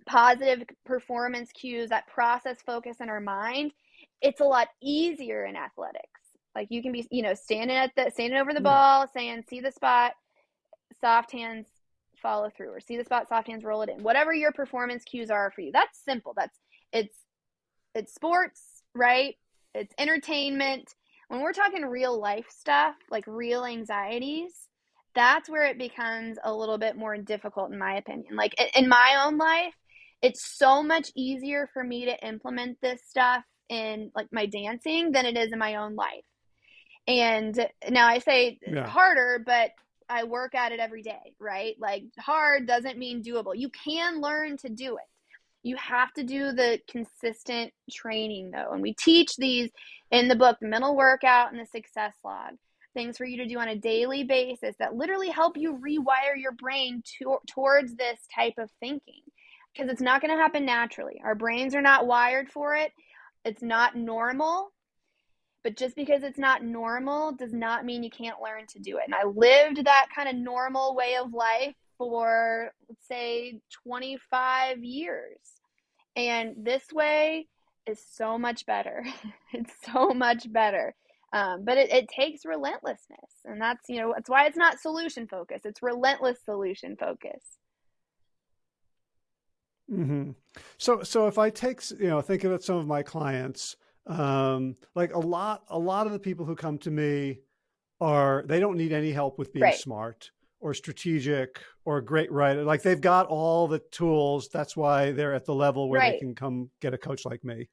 positive performance cues, that process focus in our mind, it's a lot easier in athletics like you can be, you know, standing at the standing over the ball, saying, "See the spot, soft hands follow through," or "See the spot, soft hands roll it in." Whatever your performance cues are for you, that's simple. That's it's it's sports, right? It's entertainment. When we're talking real life stuff, like real anxieties, that's where it becomes a little bit more difficult, in my opinion. Like in my own life, it's so much easier for me to implement this stuff in like my dancing than it is in my own life and now I say yeah. harder, but I work at it every day, right? Like hard doesn't mean doable. You can learn to do it. You have to do the consistent training though. And we teach these in the book, the mental workout and the success log. Things for you to do on a daily basis that literally help you rewire your brain to, towards this type of thinking because it's not going to happen naturally. Our brains are not wired for it. It's not normal but just because it's not normal does not mean you can't learn to do it. And I lived that kind of normal way of life for, let's say, 25 years. And this way is so much better. it's so much better. Um, but it, it takes relentlessness. And that's, you know, that's why it's not solution focus, it's relentless solution focus. Mm-hmm. So, so if I take, you know, think about some of my clients, um, like a lot, a lot of the people who come to me are, they don't need any help with being right. smart or strategic or a great writer. Like they've got all the tools. That's why they're at the level where right. they can come get a coach like me.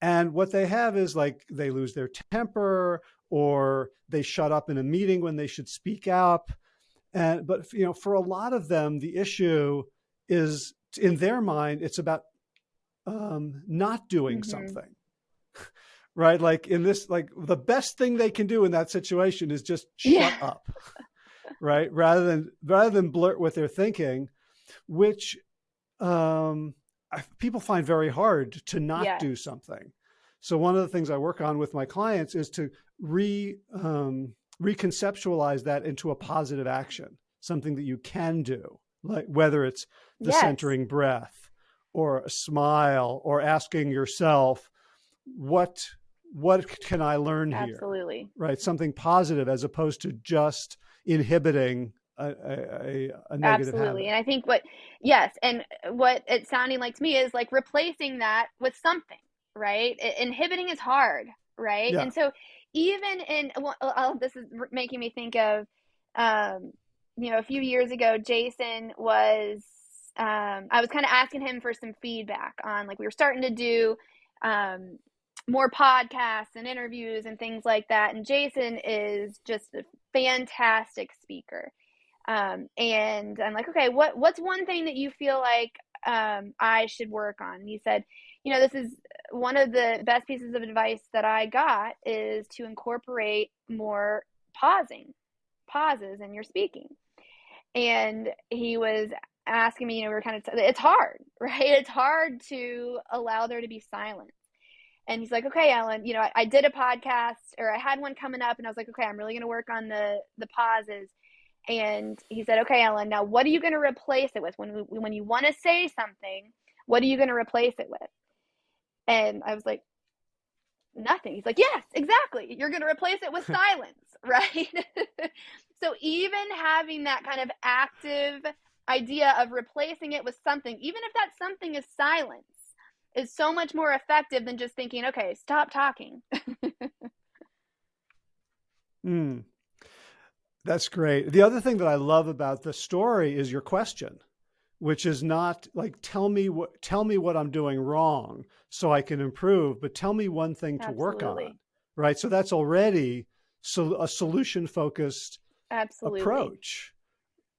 And what they have is like they lose their temper or they shut up in a meeting when they should speak up. And, but you know, for a lot of them, the issue is in their mind, it's about um, not doing mm -hmm. something right? Like in this, like the best thing they can do in that situation is just shut yeah. up, right? Rather than, rather than blurt what they're thinking, which um, I, people find very hard to not yeah. do something. So one of the things I work on with my clients is to re, um, reconceptualize that into a positive action, something that you can do, like whether it's the yes. centering breath or a smile or asking yourself, what what can I learn here? Absolutely. Right. Something positive as opposed to just inhibiting a, a, a negative Absolutely. Habit. And I think what, yes. And what it's sounding like to me is like replacing that with something, right? Inhibiting is hard, right? Yeah. And so even in, well, oh, this is making me think of, um, you know, a few years ago, Jason was, um, I was kind of asking him for some feedback on like we were starting to do um, more podcasts and interviews and things like that. And Jason is just a fantastic speaker. Um, and I'm like, okay, what what's one thing that you feel like um, I should work on? And he said, you know, this is one of the best pieces of advice that I got is to incorporate more pausing, pauses in your speaking. And he was asking me, you know, we were kind of, it's hard, right? It's hard to allow there to be silence and he's like, okay, Ellen, you know, I, I, did a podcast or I had one coming up and I was like, okay, I'm really going to work on the, the pauses. And he said, "Okay, Ellen, now what are you going to replace it with when when you want to say something? What are you going to replace it with?" And I was like, "Nothing." He's like, "Yes, exactly. You're going to replace it with silence, right?" so even having that kind of active idea of replacing it with something, even if that something is silence, is so much more effective than just thinking, "Okay, stop talking." mm. That's great. The other thing that I love about the story is your question, which is not like tell me what tell me what I'm doing wrong so I can improve, but tell me one thing to work on. Right? So that's already so a solution focused Absolutely. approach.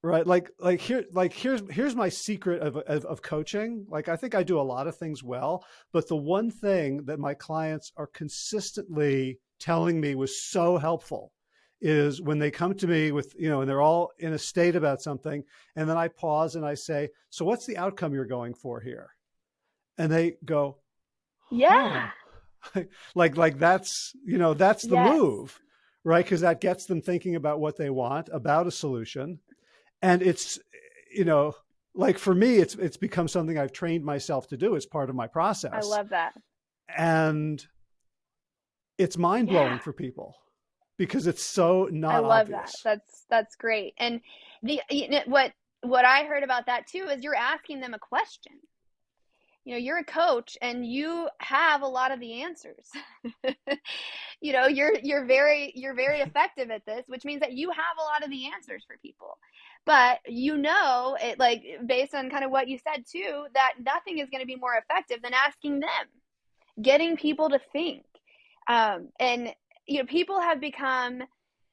Right? Like like here like here's here's my secret of, of of coaching. Like I think I do a lot of things well, but the one thing that my clients are consistently telling me was so helpful is when they come to me with, you know, and they're all in a state about something. And then I pause and I say, so what's the outcome you're going for here? And they go, yeah, like, like that's, you know, that's the yes. move, right? Cause that gets them thinking about what they want, about a solution. And it's, you know, like for me, it's, it's become something I've trained myself to do as part of my process. I love that. And it's mind blowing yeah. for people because it's so not. I love obvious. that. That's that's great. And the you know, what what I heard about that too is you're asking them a question. You know, you're a coach and you have a lot of the answers. you know, you're you're very you're very effective at this, which means that you have a lot of the answers for people. But you know, it like based on kind of what you said too, that nothing is going to be more effective than asking them, getting people to think. Um, and you know, people have become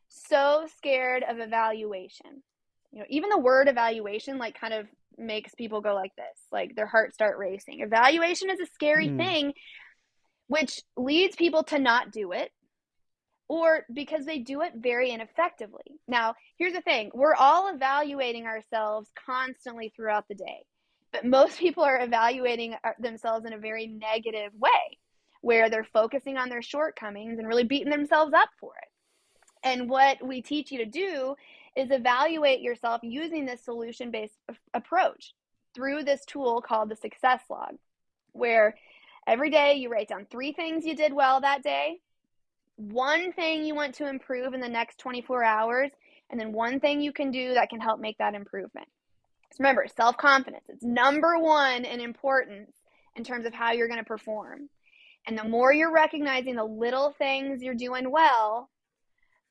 so scared of evaluation. You know, even the word evaluation like kind of makes people go like this, like their heart start racing. Evaluation is a scary mm. thing which leads people to not do it or because they do it very ineffectively. Now, here's the thing we're all evaluating ourselves constantly throughout the day, but most people are evaluating uh, themselves in a very negative way where they're focusing on their shortcomings and really beating themselves up for it. And what we teach you to do is evaluate yourself using this solution based approach through this tool called the success log, where every day you write down three things you did well that day, one thing you want to improve in the next 24 hours, and then one thing you can do that can help make that improvement. So remember, self confidence, it's number one in importance in terms of how you're going to perform. And the more you're recognizing the little things you're doing well,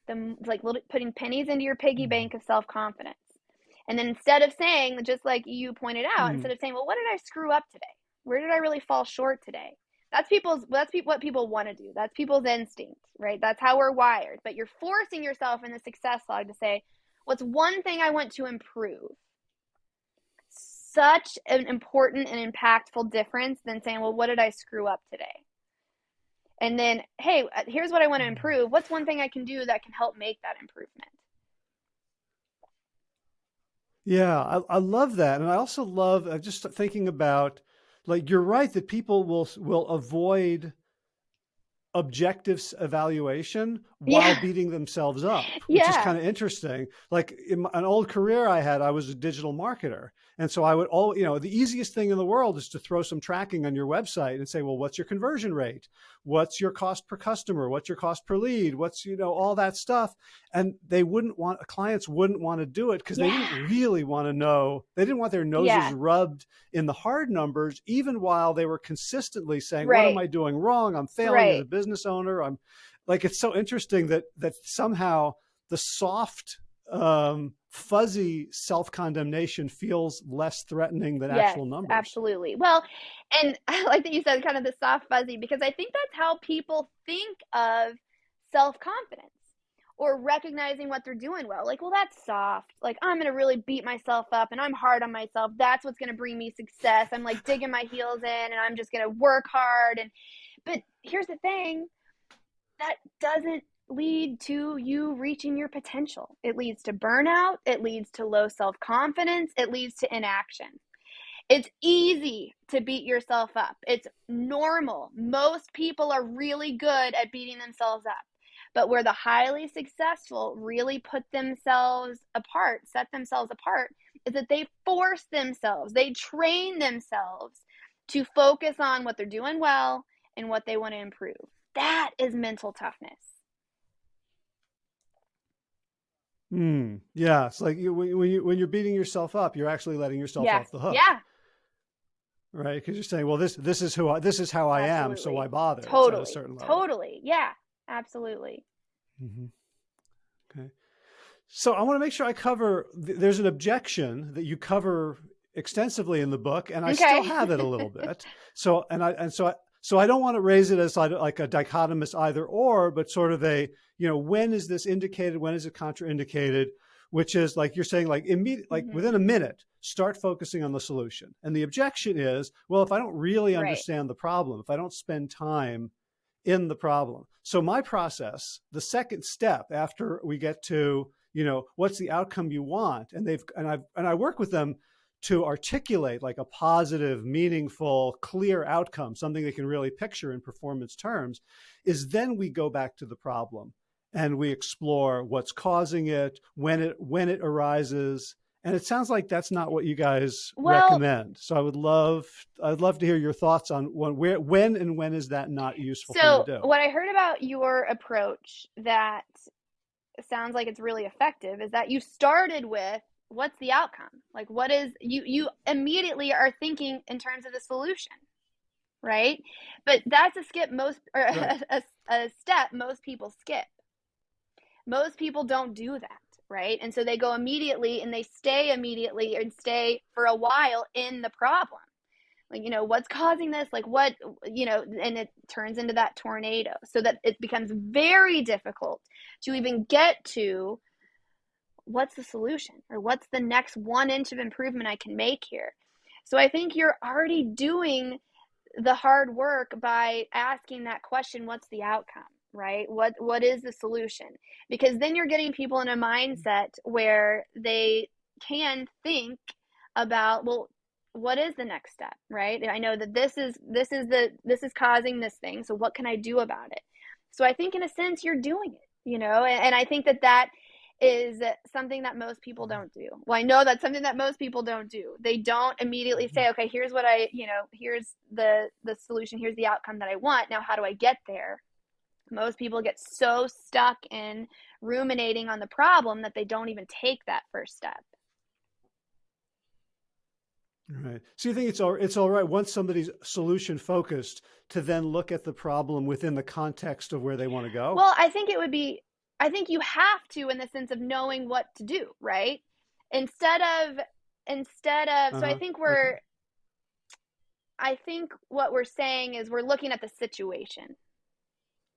the like little, putting pennies into your piggy mm-hmm. bank of self confidence. And then instead of saying, just like you pointed out, mm-hmm. instead of saying, well, what did I screw up today? Where did I really fall short today? That's people's. That's pe- what people want to do. That's people's instinct, right? That's how we're wired. But you're forcing yourself in the success log to say, what's one thing I want to improve? Such an important and impactful difference than saying, well, what did I screw up today? and then hey uh, here's what i want to improve what's one thing i can do that can help make that improvement yeah i, I love that and i also love uh, just thinking about like you're right that people will will avoid objective evaluation while yeah. beating themselves up, which yeah. is kind of interesting. Like in an old career I had, I was a digital marketer. And so I would all, you know, the easiest thing in the world is to throw some tracking on your website and say, well, what's your conversion rate? What's your cost per customer? What's your cost per lead? What's, you know, all that stuff. And they wouldn't want, clients wouldn't want to do it because yeah. they didn't really want to know, they didn't want their noses rubbed in the hard numbers, even while they were consistently saying, right. what am I doing wrong? I'm failing right. as a business owner. I'm like, it's so interesting that, that somehow the soft, um, fuzzy self-condemnation feels less threatening than yes, actual numbers. Absolutely. Well, and I like that you said kind of the soft fuzzy because I think that's how people think of self-confidence or recognizing what they're doing well. Like, well, that's soft. Like, I'm going to really beat myself up and I'm hard on myself. That's what's going to bring me success. I'm like digging my heels in and I'm just going to work hard and but here's the thing that doesn't lead to you reaching your potential. It leads to burnout, it leads to low self confidence, it leads to inaction. It's easy to beat yourself up. It's normal. Most people are really good at beating themselves up. But where the highly successful really put themselves apart, set themselves apart, is that they force themselves, they train themselves to focus on what they're doing well and what they want to improve. That is mental toughness. Hmm. Yeah. It's like you, when you when you're beating yourself up, you're actually letting yourself off the hook. Yeah. Right. Because you're saying, well, this this is who I this is how I am, so why bother? Totally. At a certain level. Totally. Yeah. Absolutely. Mm-hmm. Okay. So I want to make sure I cover. There's an objection that you cover extensively in the book, and I Okay. still have it a little bit. So and I and so I so I don't want to raise it as like, a dichotomous either or, but sort of a you know when is this indicated, when is it contraindicated, which is like you're saying like immediate like Mhm. within a minute start focusing on the solution. And the objection is well if I don't really Right. understand the problem, if I don't spend time in the problem. So my process, the second step after we get to, you know, what's the outcome you want? And they've, and I've, and I work with them to articulate like a positive, meaningful, clear outcome, something they can really picture in performance terms, is then we go back to the problem and we explore what's causing it, when it, when it arises. And it sounds like that's not what you guys Well- recommend. So I would love, I'd love to hear your thoughts on when, where, when and when is that not useful So, thing to do? what I heard about your approach that sounds like it's really effective is that you started with what's the outcome? Like what is you you immediately are thinking in terms of the solution. Right? But that's a skip most or Right. a, a step most people skip. Most people don't do that, right? And so they go immediately and they stay immediately and stay for a while in the problem like you know what's causing this like what you know and it turns into that tornado so that it becomes very difficult to even get to what's the solution? Or what's the next one inch of improvement i can make here? So i think you're already doing the hard work by asking that question what's the outcome right? What what is the solution? Because then you're getting people in a mindset where they can think about well what is the next step right? I know that this is this is the this is causing this thing so what can i do about it? So i think in a sense you're doing it you know? And, and i think that that is something that most people mm-hmm. don't do. Well i know that's something that most people don't do. They don't immediately mm-hmm. say okay here's what i you know here's the the solution. Here's the outcome that i want. Now how do i get there? Most people get so stuck in ruminating on the problem that they don't even take that first step. Right. So you think it's all it's all right once somebody's solution focused to then look at the problem within the context of where they want to go. Well, I think it would be, I think you have to in the sense of knowing what to do, right? Instead of, instead of, so I Uh-huh. think we're, I think what we're saying is we're looking at the situation,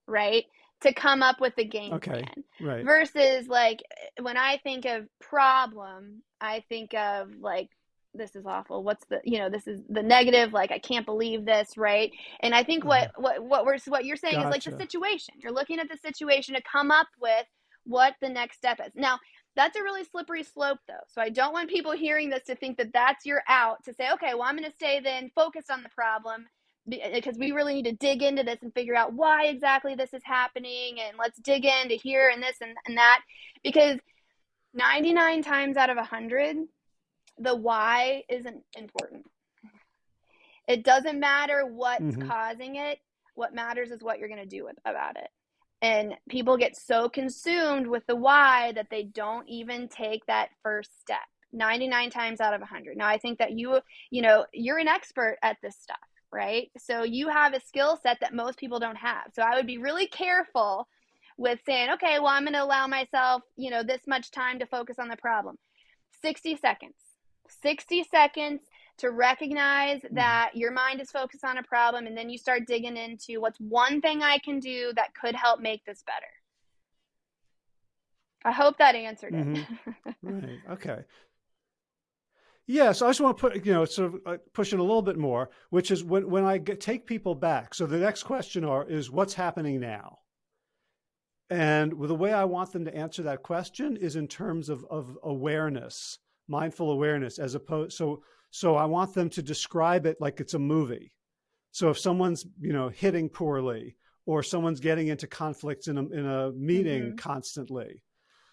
right? To come up with the game Okay. plan right. versus like when I think of problem, I think of like, this is awful. What's the, you know, this is the negative. Like, I can't believe this. Right. And I think what, what, what we're, what you're saying is like the Mm-hmm. Situation. You're looking at the situation to come up with what the next step is. Now, that's a really slippery slope though. So I don't want people hearing this to think that that's your out to say, okay, well, I'm going to stay then focused on the problem because we really need to dig into this and figure out why exactly this is happening and let's dig into here and this and, and that because 99 times out of 100 the why isn't important. It doesn't matter what's Mhm. causing it. What matters is what you're going to do with, about it. And people get so consumed with the why that they don't even take that first step. 99 times out of 100 now i think that you you know you're an expert at this stuff right? So you have a skill set that most people don't have. So i would be really careful with saying okay well i'm going to allow myself you know this much time to focus on the problem. 60 seconds 60 seconds to recognize mm-hmm. that your mind is focused on a problem and then you start digging into what's one thing I can do that could help make this better. I hope that answered it. Mm-hmm. Right. Okay. Yeah. So I just want to put, you know, sort of push it a little bit more, which is when, when I get, take people back. So the next question are, is what's happening now? And the way I want them to answer that question is in terms of, of awareness, mindful awareness, as opposed, so, so I want them to describe it like it's a movie. So if someone's, you know, hitting poorly or someone's getting into conflicts in a, in a meeting mm -hmm. constantly.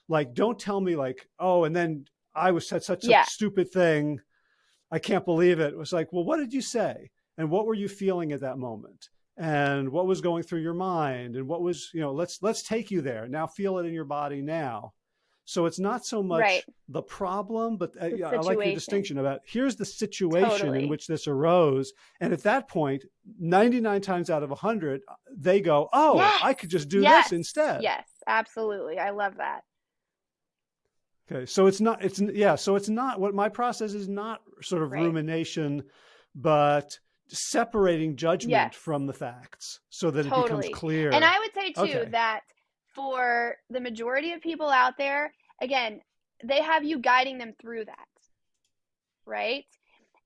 Like, don't tell me like, oh, and then I was said such a stupid thing. I can't believe it. It was like, well, what did you say? And what were you feeling at that moment? And what was going through your mind? And what was, you know, let's, let's take you there. Now feel it in your body now. So it's not so much right. the problem, but uh, I like your distinction about here's the situation totally. in which this arose. And at that point, 99 times out of 100, they go, oh, yes. I could just do yes. this instead. Yes, absolutely. I love that. Okay, so it's not, it's, yeah, so it's not, what my process is not sort of right. rumination, but separating judgment yes. from the facts so that totally. it becomes clear. And I would say too okay. that for the majority of people out there, again, they have you guiding them through that, right?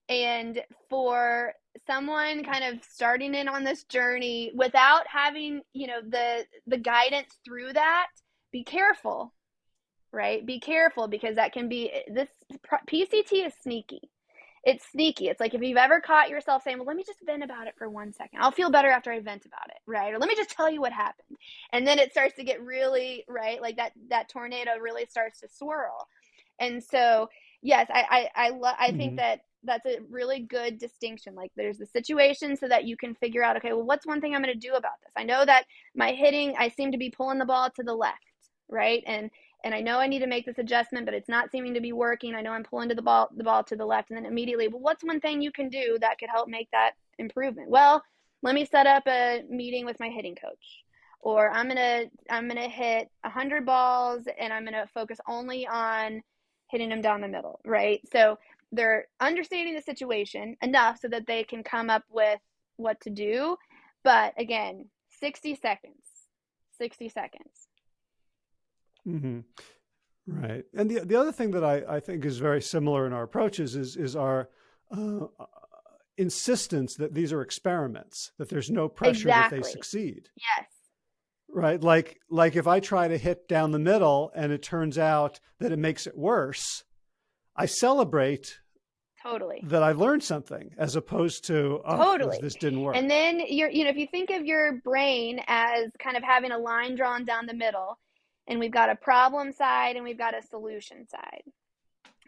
And for someone kind of starting in on this journey without having, you know, the the guidance through that, be careful, right? Be careful because that can be this PCT is sneaky it's sneaky. It's like if you've ever caught yourself saying, well, let me just vent about it for one second. I'll feel better after I vent about it, right? Or let me just tell you what happened. And then it starts to get really, right? Like that, that tornado really starts to swirl. And so, yes, I, I, I love, I mm-hmm. think that that's a really good distinction. Like there's the situation so that you can figure out, okay, well, what's one thing I'm going to do about this? I know that my hitting, I seem to be pulling the ball to the left, right? And and I know I need to make this adjustment, but it's not seeming to be working. I know I'm pulling to the ball the ball to the left, and then immediately, well, what's one thing you can do that could help make that improvement? Well, let me set up a meeting with my hitting coach, or I'm gonna I'm gonna hit hundred balls, and I'm gonna focus only on hitting them down the middle, right? So they're understanding the situation enough so that they can come up with what to do. But again, 60 seconds. 60 seconds. Mm-hmm. Right. And the, the other thing that I, I think is very similar in our approaches is, is our uh, insistence that these are experiments, that there's no pressure exactly. that they succeed. Yes. Right. Like, like if I try to hit down the middle and it turns out that it makes it worse, I celebrate totally that I learned something as opposed to oh, totally this didn't work. And then you're, you know, if you think of your brain as kind of having a line drawn down the middle, and we've got a problem side and we've got a solution side.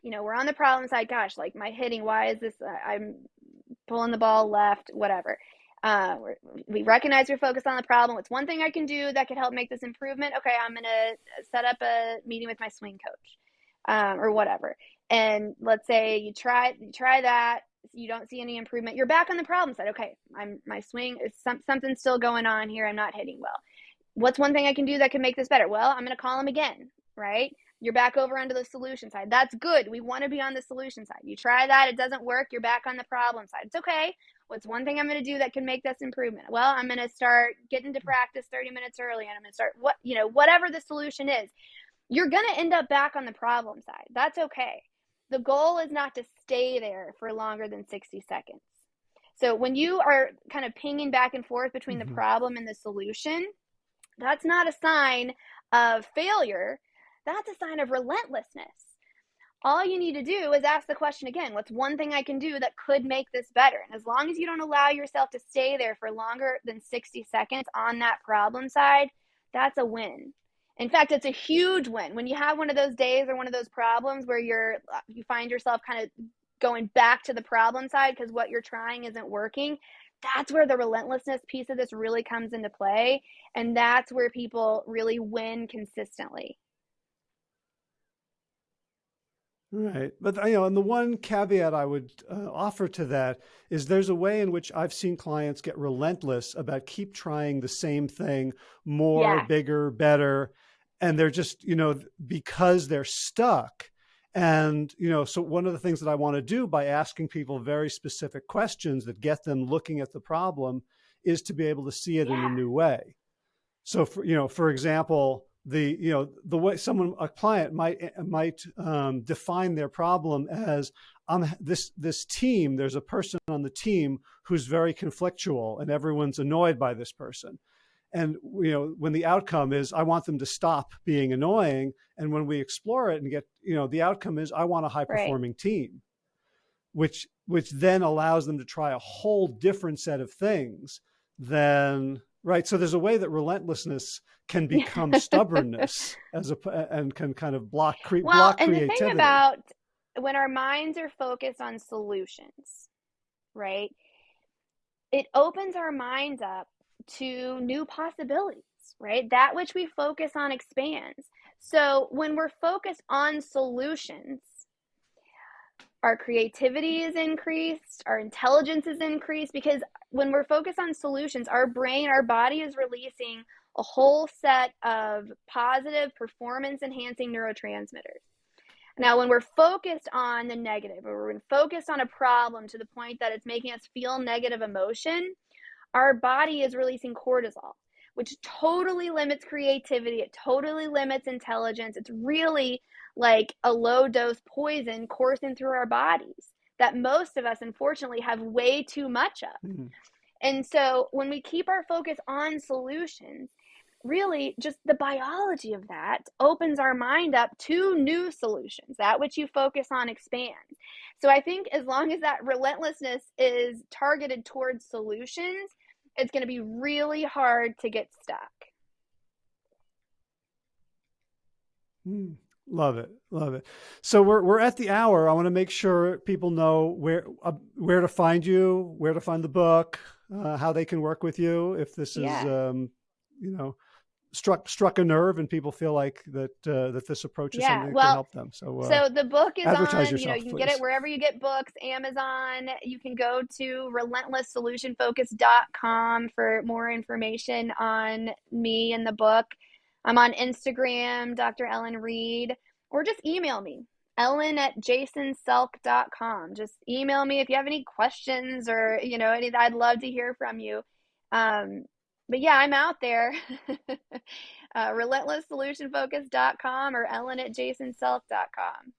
You know, we're on the problem side. Gosh, like my hitting, why is this? Uh, I'm pulling the ball left, whatever. Uh, we recognize we're focused on the problem. What's one thing I can do that could help make this improvement? Okay, I'm going to set up a meeting with my swing coach um, or whatever. And let's say you try you try that, you don't see any improvement. You're back on the problem side. Okay, I'm my swing is some, something's still going on here. I'm not hitting well what's one thing I can do that can make this better? Well, I'm going to call him again, right? You're back over onto the solution side. That's good. We want to be on the solution side. You try that, it doesn't work, you're back on the problem side. It's okay. What's one thing I'm going to do that can make this improvement? Well, I'm going to start getting to practice 30 minutes early and I'm going to start what, you know, whatever the solution is. You're going to end up back on the problem side. That's okay. The goal is not to stay there for longer than 60 seconds. So when you are kind of pinging back and forth between mm-hmm. the problem and the solution, that's not a sign of failure. That's a sign of relentlessness. All you need to do is ask the question again what's one thing I can do that could make this better? And as long as you don't allow yourself to stay there for longer than 60 seconds on that problem side, that's a win. In fact, it's a huge win. When you have one of those days or one of those problems where you're uh, you find yourself kind of going back to the problem side because what you're trying isn't working, that's where the relentlessness piece of this really comes into play. And that's where people really win consistently. Right. But, you know, and the one caveat I would uh, offer to that is there's a way in which I've seen clients get relentless about keep trying the same thing more, yeah. bigger, better. And they're just, you know, because they're stuck, and, you know, so one of the things that I want to do by asking people very specific questions that get them looking at the problem is to be able to see it yeah. in a new way. So, for, you know, for example, the, you know, the way someone, a client might, eh, might um, define their problem as um, this, this team, there's a person on the team who's very conflictual and everyone's annoyed by this person. And you know, when the outcome is I want them to stop being annoying, and when we explore it and get, you know, the outcome is I want a high performing right. team, which which then allows them to try a whole different set of things than Right. So there's a way that relentlessness can become stubbornness as a and can kind of block cre Well, block and the thing about when our minds are focused on solutions, right? It opens our minds up to new possibilities, right? That which we focus on expands. So when we're focused on solutions, our creativity is increased, our intelligence is increased because when we're focused on solutions, our brain, our body is releasing a whole set of positive performance enhancing neurotransmitters. Now, when we're focused on the negative, or we're focused on a problem to the point that it's making us feel negative emotion, our body is releasing cortisol, which totally limits creativity. It totally limits intelligence. It's really like a low dose poison coursing through our bodies that most of us, unfortunately, have way too much of. Mhm. And so when we keep our focus on solutions, really just the biology of that opens our mind up to new solutions. That which you focus on expands. So I think as long as that relentlessness is targeted towards solutions, it's going to be really hard to get stuck. Mm, love it, love it. So we're we're at the hour. I want to make sure people know where uh, where to find you, where to find the book, uh, how they can work with you. If this is, Yeah. um, you know, struck struck a nerve and people feel like that uh, that this approach is Yeah. something that can help them. So uh, So the book is on, you know, you can get it wherever you get books, Amazon. You can go to relentlesssolutionfocus.com for more information on me and the book. I'm on Instagram, Dr. Ellen Reed, or just email me, ellen at jasonselk.com. Just email me if you have any questions or, you know, any, I'd love to hear from you. Um, but yeah, I'm out there. uh, relentlesssolutionfocus.com or ellen at jasonselk.com.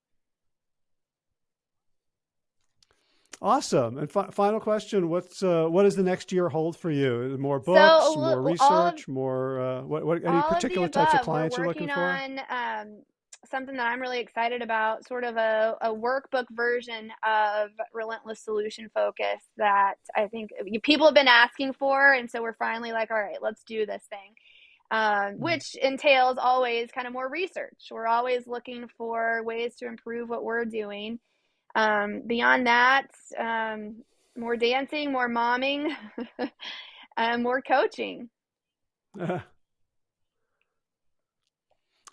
Awesome. And fi final question: What's uh, what does the next year hold for you? More So books, more look, all of research, more uh, what, what? Any all of particular types of clients you're looking for? on um, something that I'm really excited about, sort of a, a workbook version of Relentless Solution Focus that I think people have been asking for. And so we're finally like, all right, let's do this thing. Um, Mm. which entails always kind of more research. We're always looking for ways to improve what we're doing. Um, beyond that, um, more dancing, more momming, and more coaching.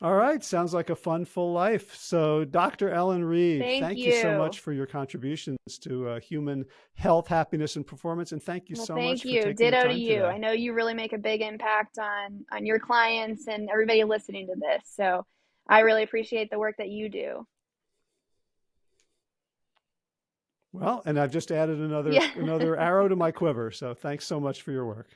All right, sounds like a fun, full life. So, Dr. Ellen Reed, Thank thank you so much for your contributions to uh, human health, happiness, and performance. And thank you Well, so thank much Thank you. Ditto to you. I know you really make a big impact on on your clients and everybody listening to this. So I really appreciate the work that you do. Well, and I've just added another Yeah. another arrow to my quiver. So, thanks so much for your work.